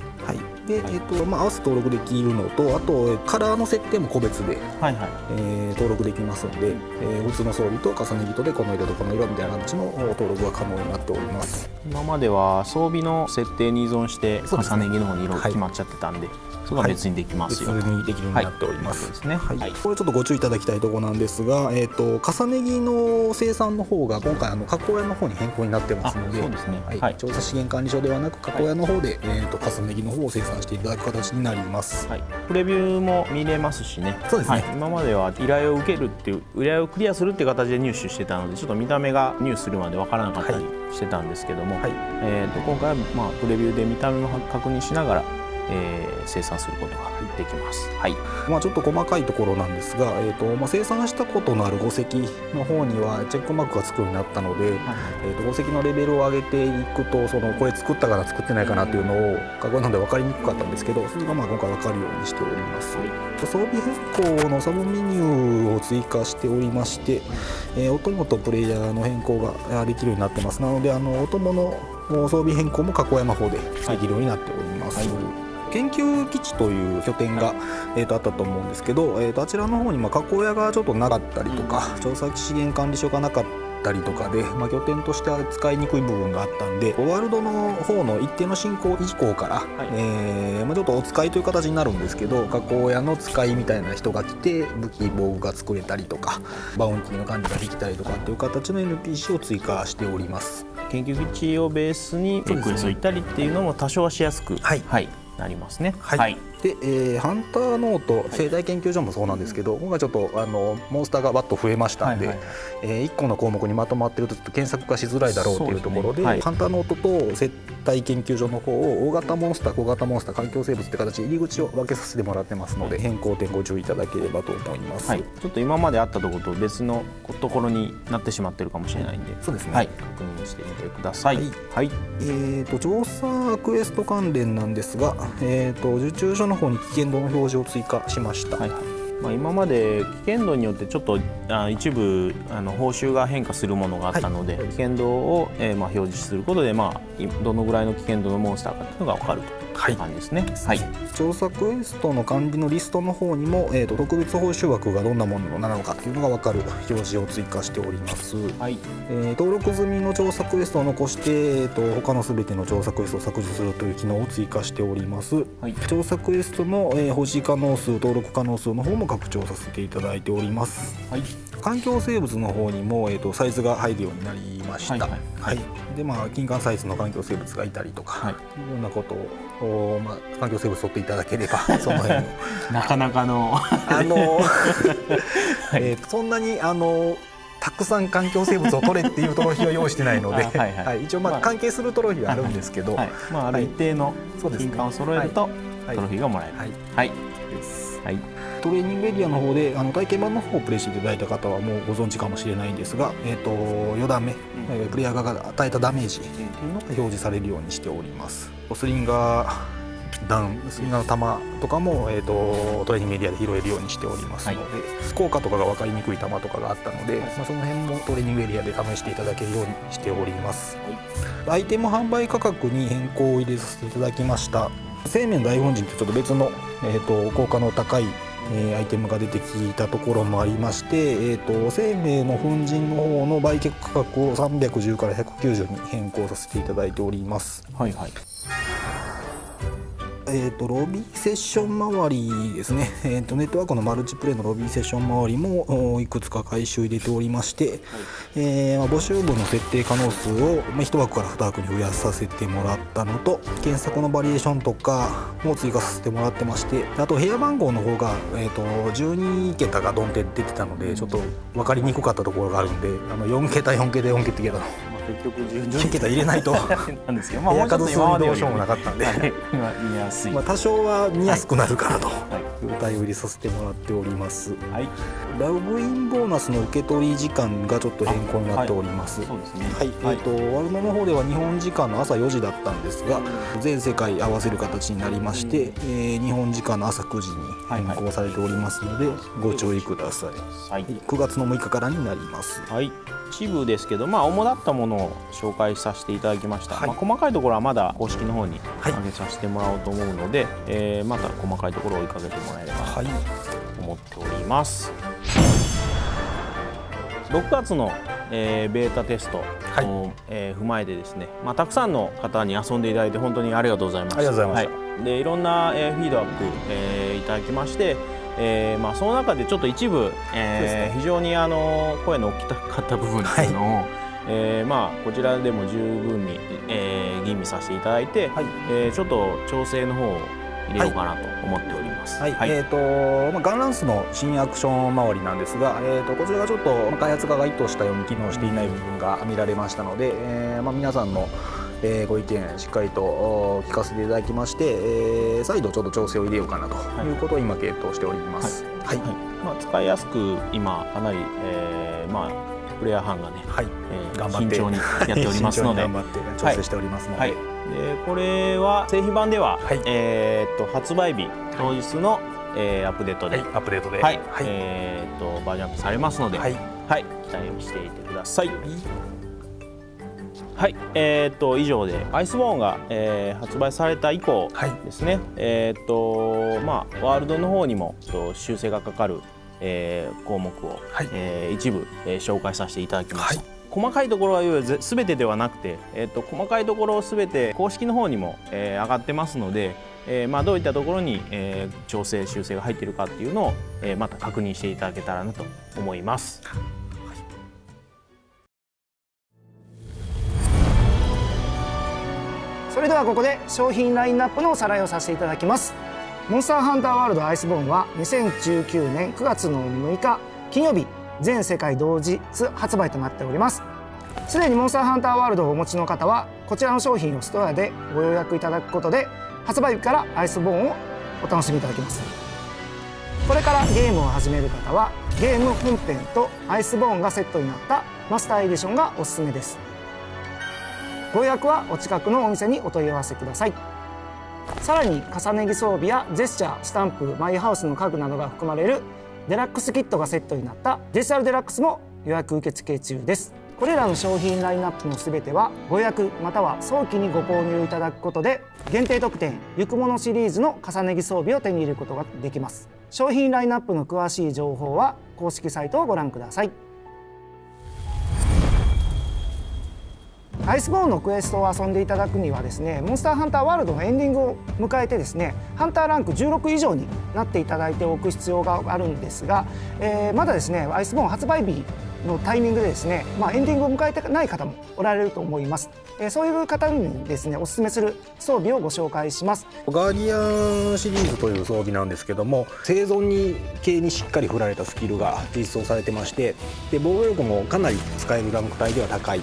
で、えーとまあ、合わせて登録できるのとあとカラーの設定も個別で、はいはい。えー登録できますので、えー普通の装備と重ね着とでこの色とこの色みたいな形の登録が可能になっております。今までは装備の設定に依存して重ね着の方に色はい決まっちゃってたんで、それが別にできます別よ、にできるようになっております、ねはい。はい。これちょっとご注意いただきたいところなんですが、えー、と重ね着の生産の方が今回あの加工屋の方に変更になってますのであそうですね。はい。はい。調査資源管理所ではなく加工屋の方で、えー、と重ね着の方を生産していただく形になります、はい、プレビューも見れますしね。そうですね。はい、今までは依頼を受けるっていう依頼をクリアするっていう形で入手してたのでちょっと見た目が入手するまでわからなかったりしてたんですけども、はい。えー、と今回はまあプレビューで見た目も確認しながら、えー生産することができます。はい、まあ、ちょっと細かいところなんですが、えーとまあ、生産したことのある5石の方にはチェックマークがつくようになったので、えー、と5石のレベルを上げていくとそのこれ作ったかな作ってないかなっていうのを過去なので分かりにくかったんですけどそれがまあ今回分かるようにしております。装備変更のサブメニューを追加しておりまして、えー、お供とプレイヤーの変更があできるようになってますなのであのお供の装備変更も加工屋の方でできるようになっております。研究基地とという拠点が、えー、とあったと思うんですけど、えー、とあちらの方にまあ加工屋がちょっとなかったりとか、調査資源管理所がなかったりとかで、まあ、拠点としては使いにくい部分があったんでワールドの方の一定の進行以降から、えーまあ、ちょっとお使いという形になるんですけど加工屋の使いみたいな人が来て武器防具が作れたりとかバウンティの管理ができたりとかっていう形の NPC を追加しております。研究基地をベースにクレスを行ったりっていうのも多少はしやすく、はいなりますね。はいで、えーハンターノート生態研究所もそうなんですけど、今回ちょっとあのモンスターがバッと増えましたんで、はいはいえ1個の項目にまとまってるとちょっと検索がしづらいだろうというところでね。はい。ハンターノートと生態研究所の方を大型モンスター小型モンスター環境生物って形で入り口を分けさせてもらってますので変更点ご注意いただければと思います。はい、ちょっと今まであったところと別のところになってしまってるかもしれないんで、そうですね。はい、確認してみてください。ははい。い、えー、と調査クエスト関連なんですが、えー、と受注所の方に危険度の表示を追加しました。はい。はいまあ、今まで危険度によってちょっとあ一部あの報酬が変化するものがあったので、はい。危険度を、えーまあ、表示することで、まあ、いどのぐらいの危険度のモンスターかっていうのが分かると感じですね。はい、調査クエストの管理のリストの方にも、えー、と特別報酬枠がどんなものなのかというのが分かる表示を追加しております、はい。えー登録済みの調査クエストを残して、えー、と他のすべての調査クエストを削除するという機能を追加しております、はい。調査クエストの、えー保持可能数登録可能数の方も拡張させていただいております。はい。環境生物の方にも、えー、とサイズが入るようになりました、はいはいはい。でまあ金環サイズの環境生物がいたりとか、はい。い、ろんなことを、おまあ、環境生物取っていただければ その辺のなかなかの。あの、えーとそんなにあのたくさん環境生物を取れっていうトロフィーは用意してないので、あはいはい。一応まあまあ関係するトロフィーはあるんですけど、はい。まあ、ある一定の金管を揃えるとはい。トロフィーがもらえる。はい。はい、はい、トレーニングエリアの方であの体験版の方をプレイしていただいた方はもうご存知かもしれないんですが、えー、と4段目、えープレイヤーが与えたダメージっていうのが表示されるようにしております。スリンガーダウンスリンガーの弾とかも、えー、とトレーニングエリアで拾えるようにしておりますので、効果とかが分かりにくい弾とかがあったので、まあ、その辺もトレーニングエリアで試していただけるようにしております、アイテム販売価格に変更を入れさせていただきました。生命の大本陣ってちょっと別の、えー、と効果の高いえーアイテムが出てきたところもありまして、えー、と生命の粉塵の方の売却価格を310から190に変更させていただいております。はい、はい。えー、とロビーセッション周りですね、えー、とネットワークのマルチプレイのロビーセッション周りもおいくつか回収入れておりまして、えーまあ募集分の設定可能数を、まあ、1枠から2枠に増やさせてもらったのと検索のバリエーションとかも追加させてもらってましてあと部屋番号の方が、えー、と12桁がドンって出てたのでちょっと分かりにくかったところがあるんであの4桁4桁4桁の。まあ、結局順12 桁入れないと。なんですけど、まあ、部屋もうちょっと数数に今までよりどうしようもなかったんで。見やすい。まあ、多少は見やすくなるかなと、はいいう対応入れさせてもらっております。はい、ラグインボーナスの受け取り時間がちょっと変更になっております。そうですね。はい、えっ、とワルノの方では日本時間の朝4時だったんですが全世界合わせる形になりまして、えー日本時間の朝9時に変更されておりますので、ご注意ください。はい。9月の6日からになります。はい、一部ですけど、まあ、主だったものを紹介させていただきました、はい。まあ、細かいところはまだ公式の方にはい。上げさせてもらおうと思うので、えーまた細かいところを追いかけてもらえればなはい。と思っております、6月の、えーベータテストを、はい。えー踏まえてですね、まあ、たくさんの方に遊んでいただいて本当にありがとうございます。ありがとうございまはい、でいろんな、えーフィードバック、えーいただきましてえーまあ、その中でちょっと一部、えーね。非常にあの声の大きかった部分っていうのを、えーまあ、こちらでも十分に、えー吟味させていただいて、はい。えーちょっと調整の方を入れようかなと思っております。はい、えーとまあ、ガンランスの新アクション周りなんですが、えー、とこちらがちょっとまあ開発側が意図したように機能していない部分が見られましたので、えーまあ、皆さんの、えーご意見しっかりとお聞かせていただきまして、えー再度ちょっと調整を入れようかなとい。うことを今検討しております。はい、はい。まあ、使いやすく今かなり、えーまあ、プレイヤー班がね、はい。えー頑張って慎重にやっておりますので。頑張って調整しておりますので、はい、でこれは製品版では、はい。えーっと発売日当日の、えーアップデートで、はいアップデートで、はい。はい。えーっとバージョンアップされますので、はい。はい。期待をしていてください。はい、えー、と以上でアイスボーンが、えー発売された以降はい。ですね、えーとまあ、ワールドの方にもと修正がかかる、えー項目を、はい。えー一部、えー紹介させていただきました。はい細かいところは全てではなくて、えー、と細かいところを全て公式の方にも、えー上がってますので、えーまあ、どういったところに、えー調整修正が入っているかっていうのを、えーまた確認していただけたらなと思います。それではここで商品ラインナップのおさらいをさせていただきますモンスターハンターワールドアイスボーンは2019年9月の6日金曜日全世界同日発売となっております。すでにモンスターハンターワールドをお持ちの方はこちらの商品をストアでご予約いただくことで発売日からアイスボーンをお楽しみいただけます。これからゲームを始める方はゲーム本編とアイスボーンがセットになったマスターエディションがおすすめです。ご予約はお近くのお店にお問い合わせください。さらに重ね着装備やジェスチャースタンプマイハウスの家具などが含まれるデラックスキットがセットになったデジタルデラックスも予約受付中です。これらの商品ラインナップの全てはご予約または早期にご購入いただくことで限定特典「ゆくもの」シリーズの重ね着装備を手に入れることができます。商品ラインナップの詳しい情報は公式サイトをご覧ください。アイスボーンのクエストを遊んでいただくにはですねモンスターハンターワールドのエンディングを迎えてですねハンターランク16以上になっていただいておく必要があるんですが、えーまだですねアイスボーン発売日のタイミングでですね、まあ、エンディングを迎えてない方もおられると思います、えーそういう方にですねおすすめする装備をご紹介します。ガーディアンシリーズという装備なんですけども生存に系にしっかり振られたスキルが実装されてましてで防御力もかなり使えるランク帯では高い。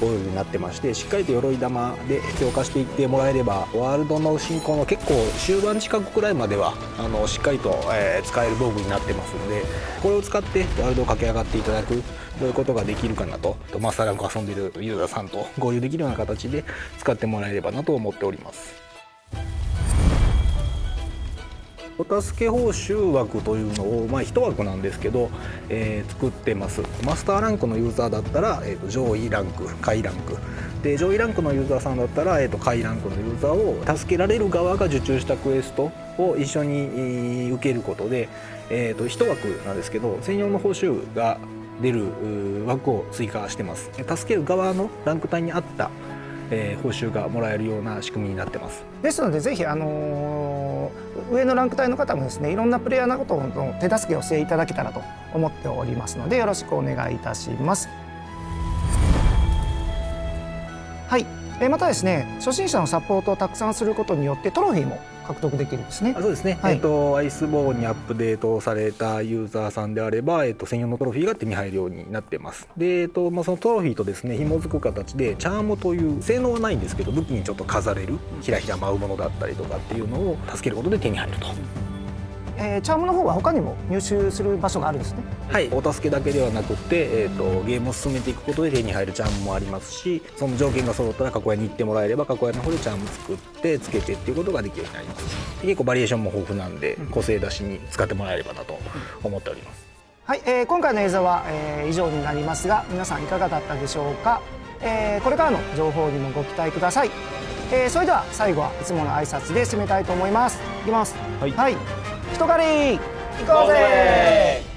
こういう風になってましてしっかりと鎧玉で強化していってもらえればワールドの進行の結構終盤近くくらいまではあのしっかりと、えー使える防具になってますんでこれを使ってワールドを駆け上がっていただくそういうことができるかなとマスターランク遊んでいるユーザーさんと合流できるような形で使ってもらえればなと思っております。お助け報酬枠というのを、まあ、1枠なんですけど、えー作ってます。マスターランクのユーザーだったら、えー上位ランク下位ランク。で上位ランクのユーザーさんだったら、えー下位ランクのユーザーを助けられる側が受注したクエストを一緒に受けることで、えー、と1枠なんですけど専用の報酬が出る枠を追加してます。助ける側のランク帯に合った、えー報酬がもらえるような仕組みになってますですのでぜひ、あのー上のランク帯の方もですねいろんなプレイヤーのことの手助けをしていただけたらと思っておりますのでよろしくお願いいたします。はい、えーまたですね初心者のサポートをたくさんすることによってトロフィーも獲得できるんですね。あ。そうですね、はい。えっとアイスボーンにアップデートされたユーザーさんであれば、えっと、専用のトロフィーが手に入るようになってます。で、えっとまあ、そのトロフィーとですね紐づく形でチャームという性能はないんですけど武器にちょっと飾れるひらひら舞うものだったりとかっていうのを助けることで手に入るとえーチャームの方は他にも入手する場所があるんですね。はい。お助けだけではなくって、えっとゲームを進めていくことで手に入るチャームもありますしその条件が揃ったら加工屋に行ってもらえれば加工屋の方でチャーム作ってつけてっていうことができるようになります。で結構バリエーションも豊富なんで個性出しに使ってもらえればなと思っております。はい、えー今回の映像は、えー以上になりますが皆さんいかがだったでしょうか、えーこれからの情報にもご期待ください、えーそれでは最後はいつもの挨拶で締めたいと思います。いきます。はい。はい、人狩り行こうぜ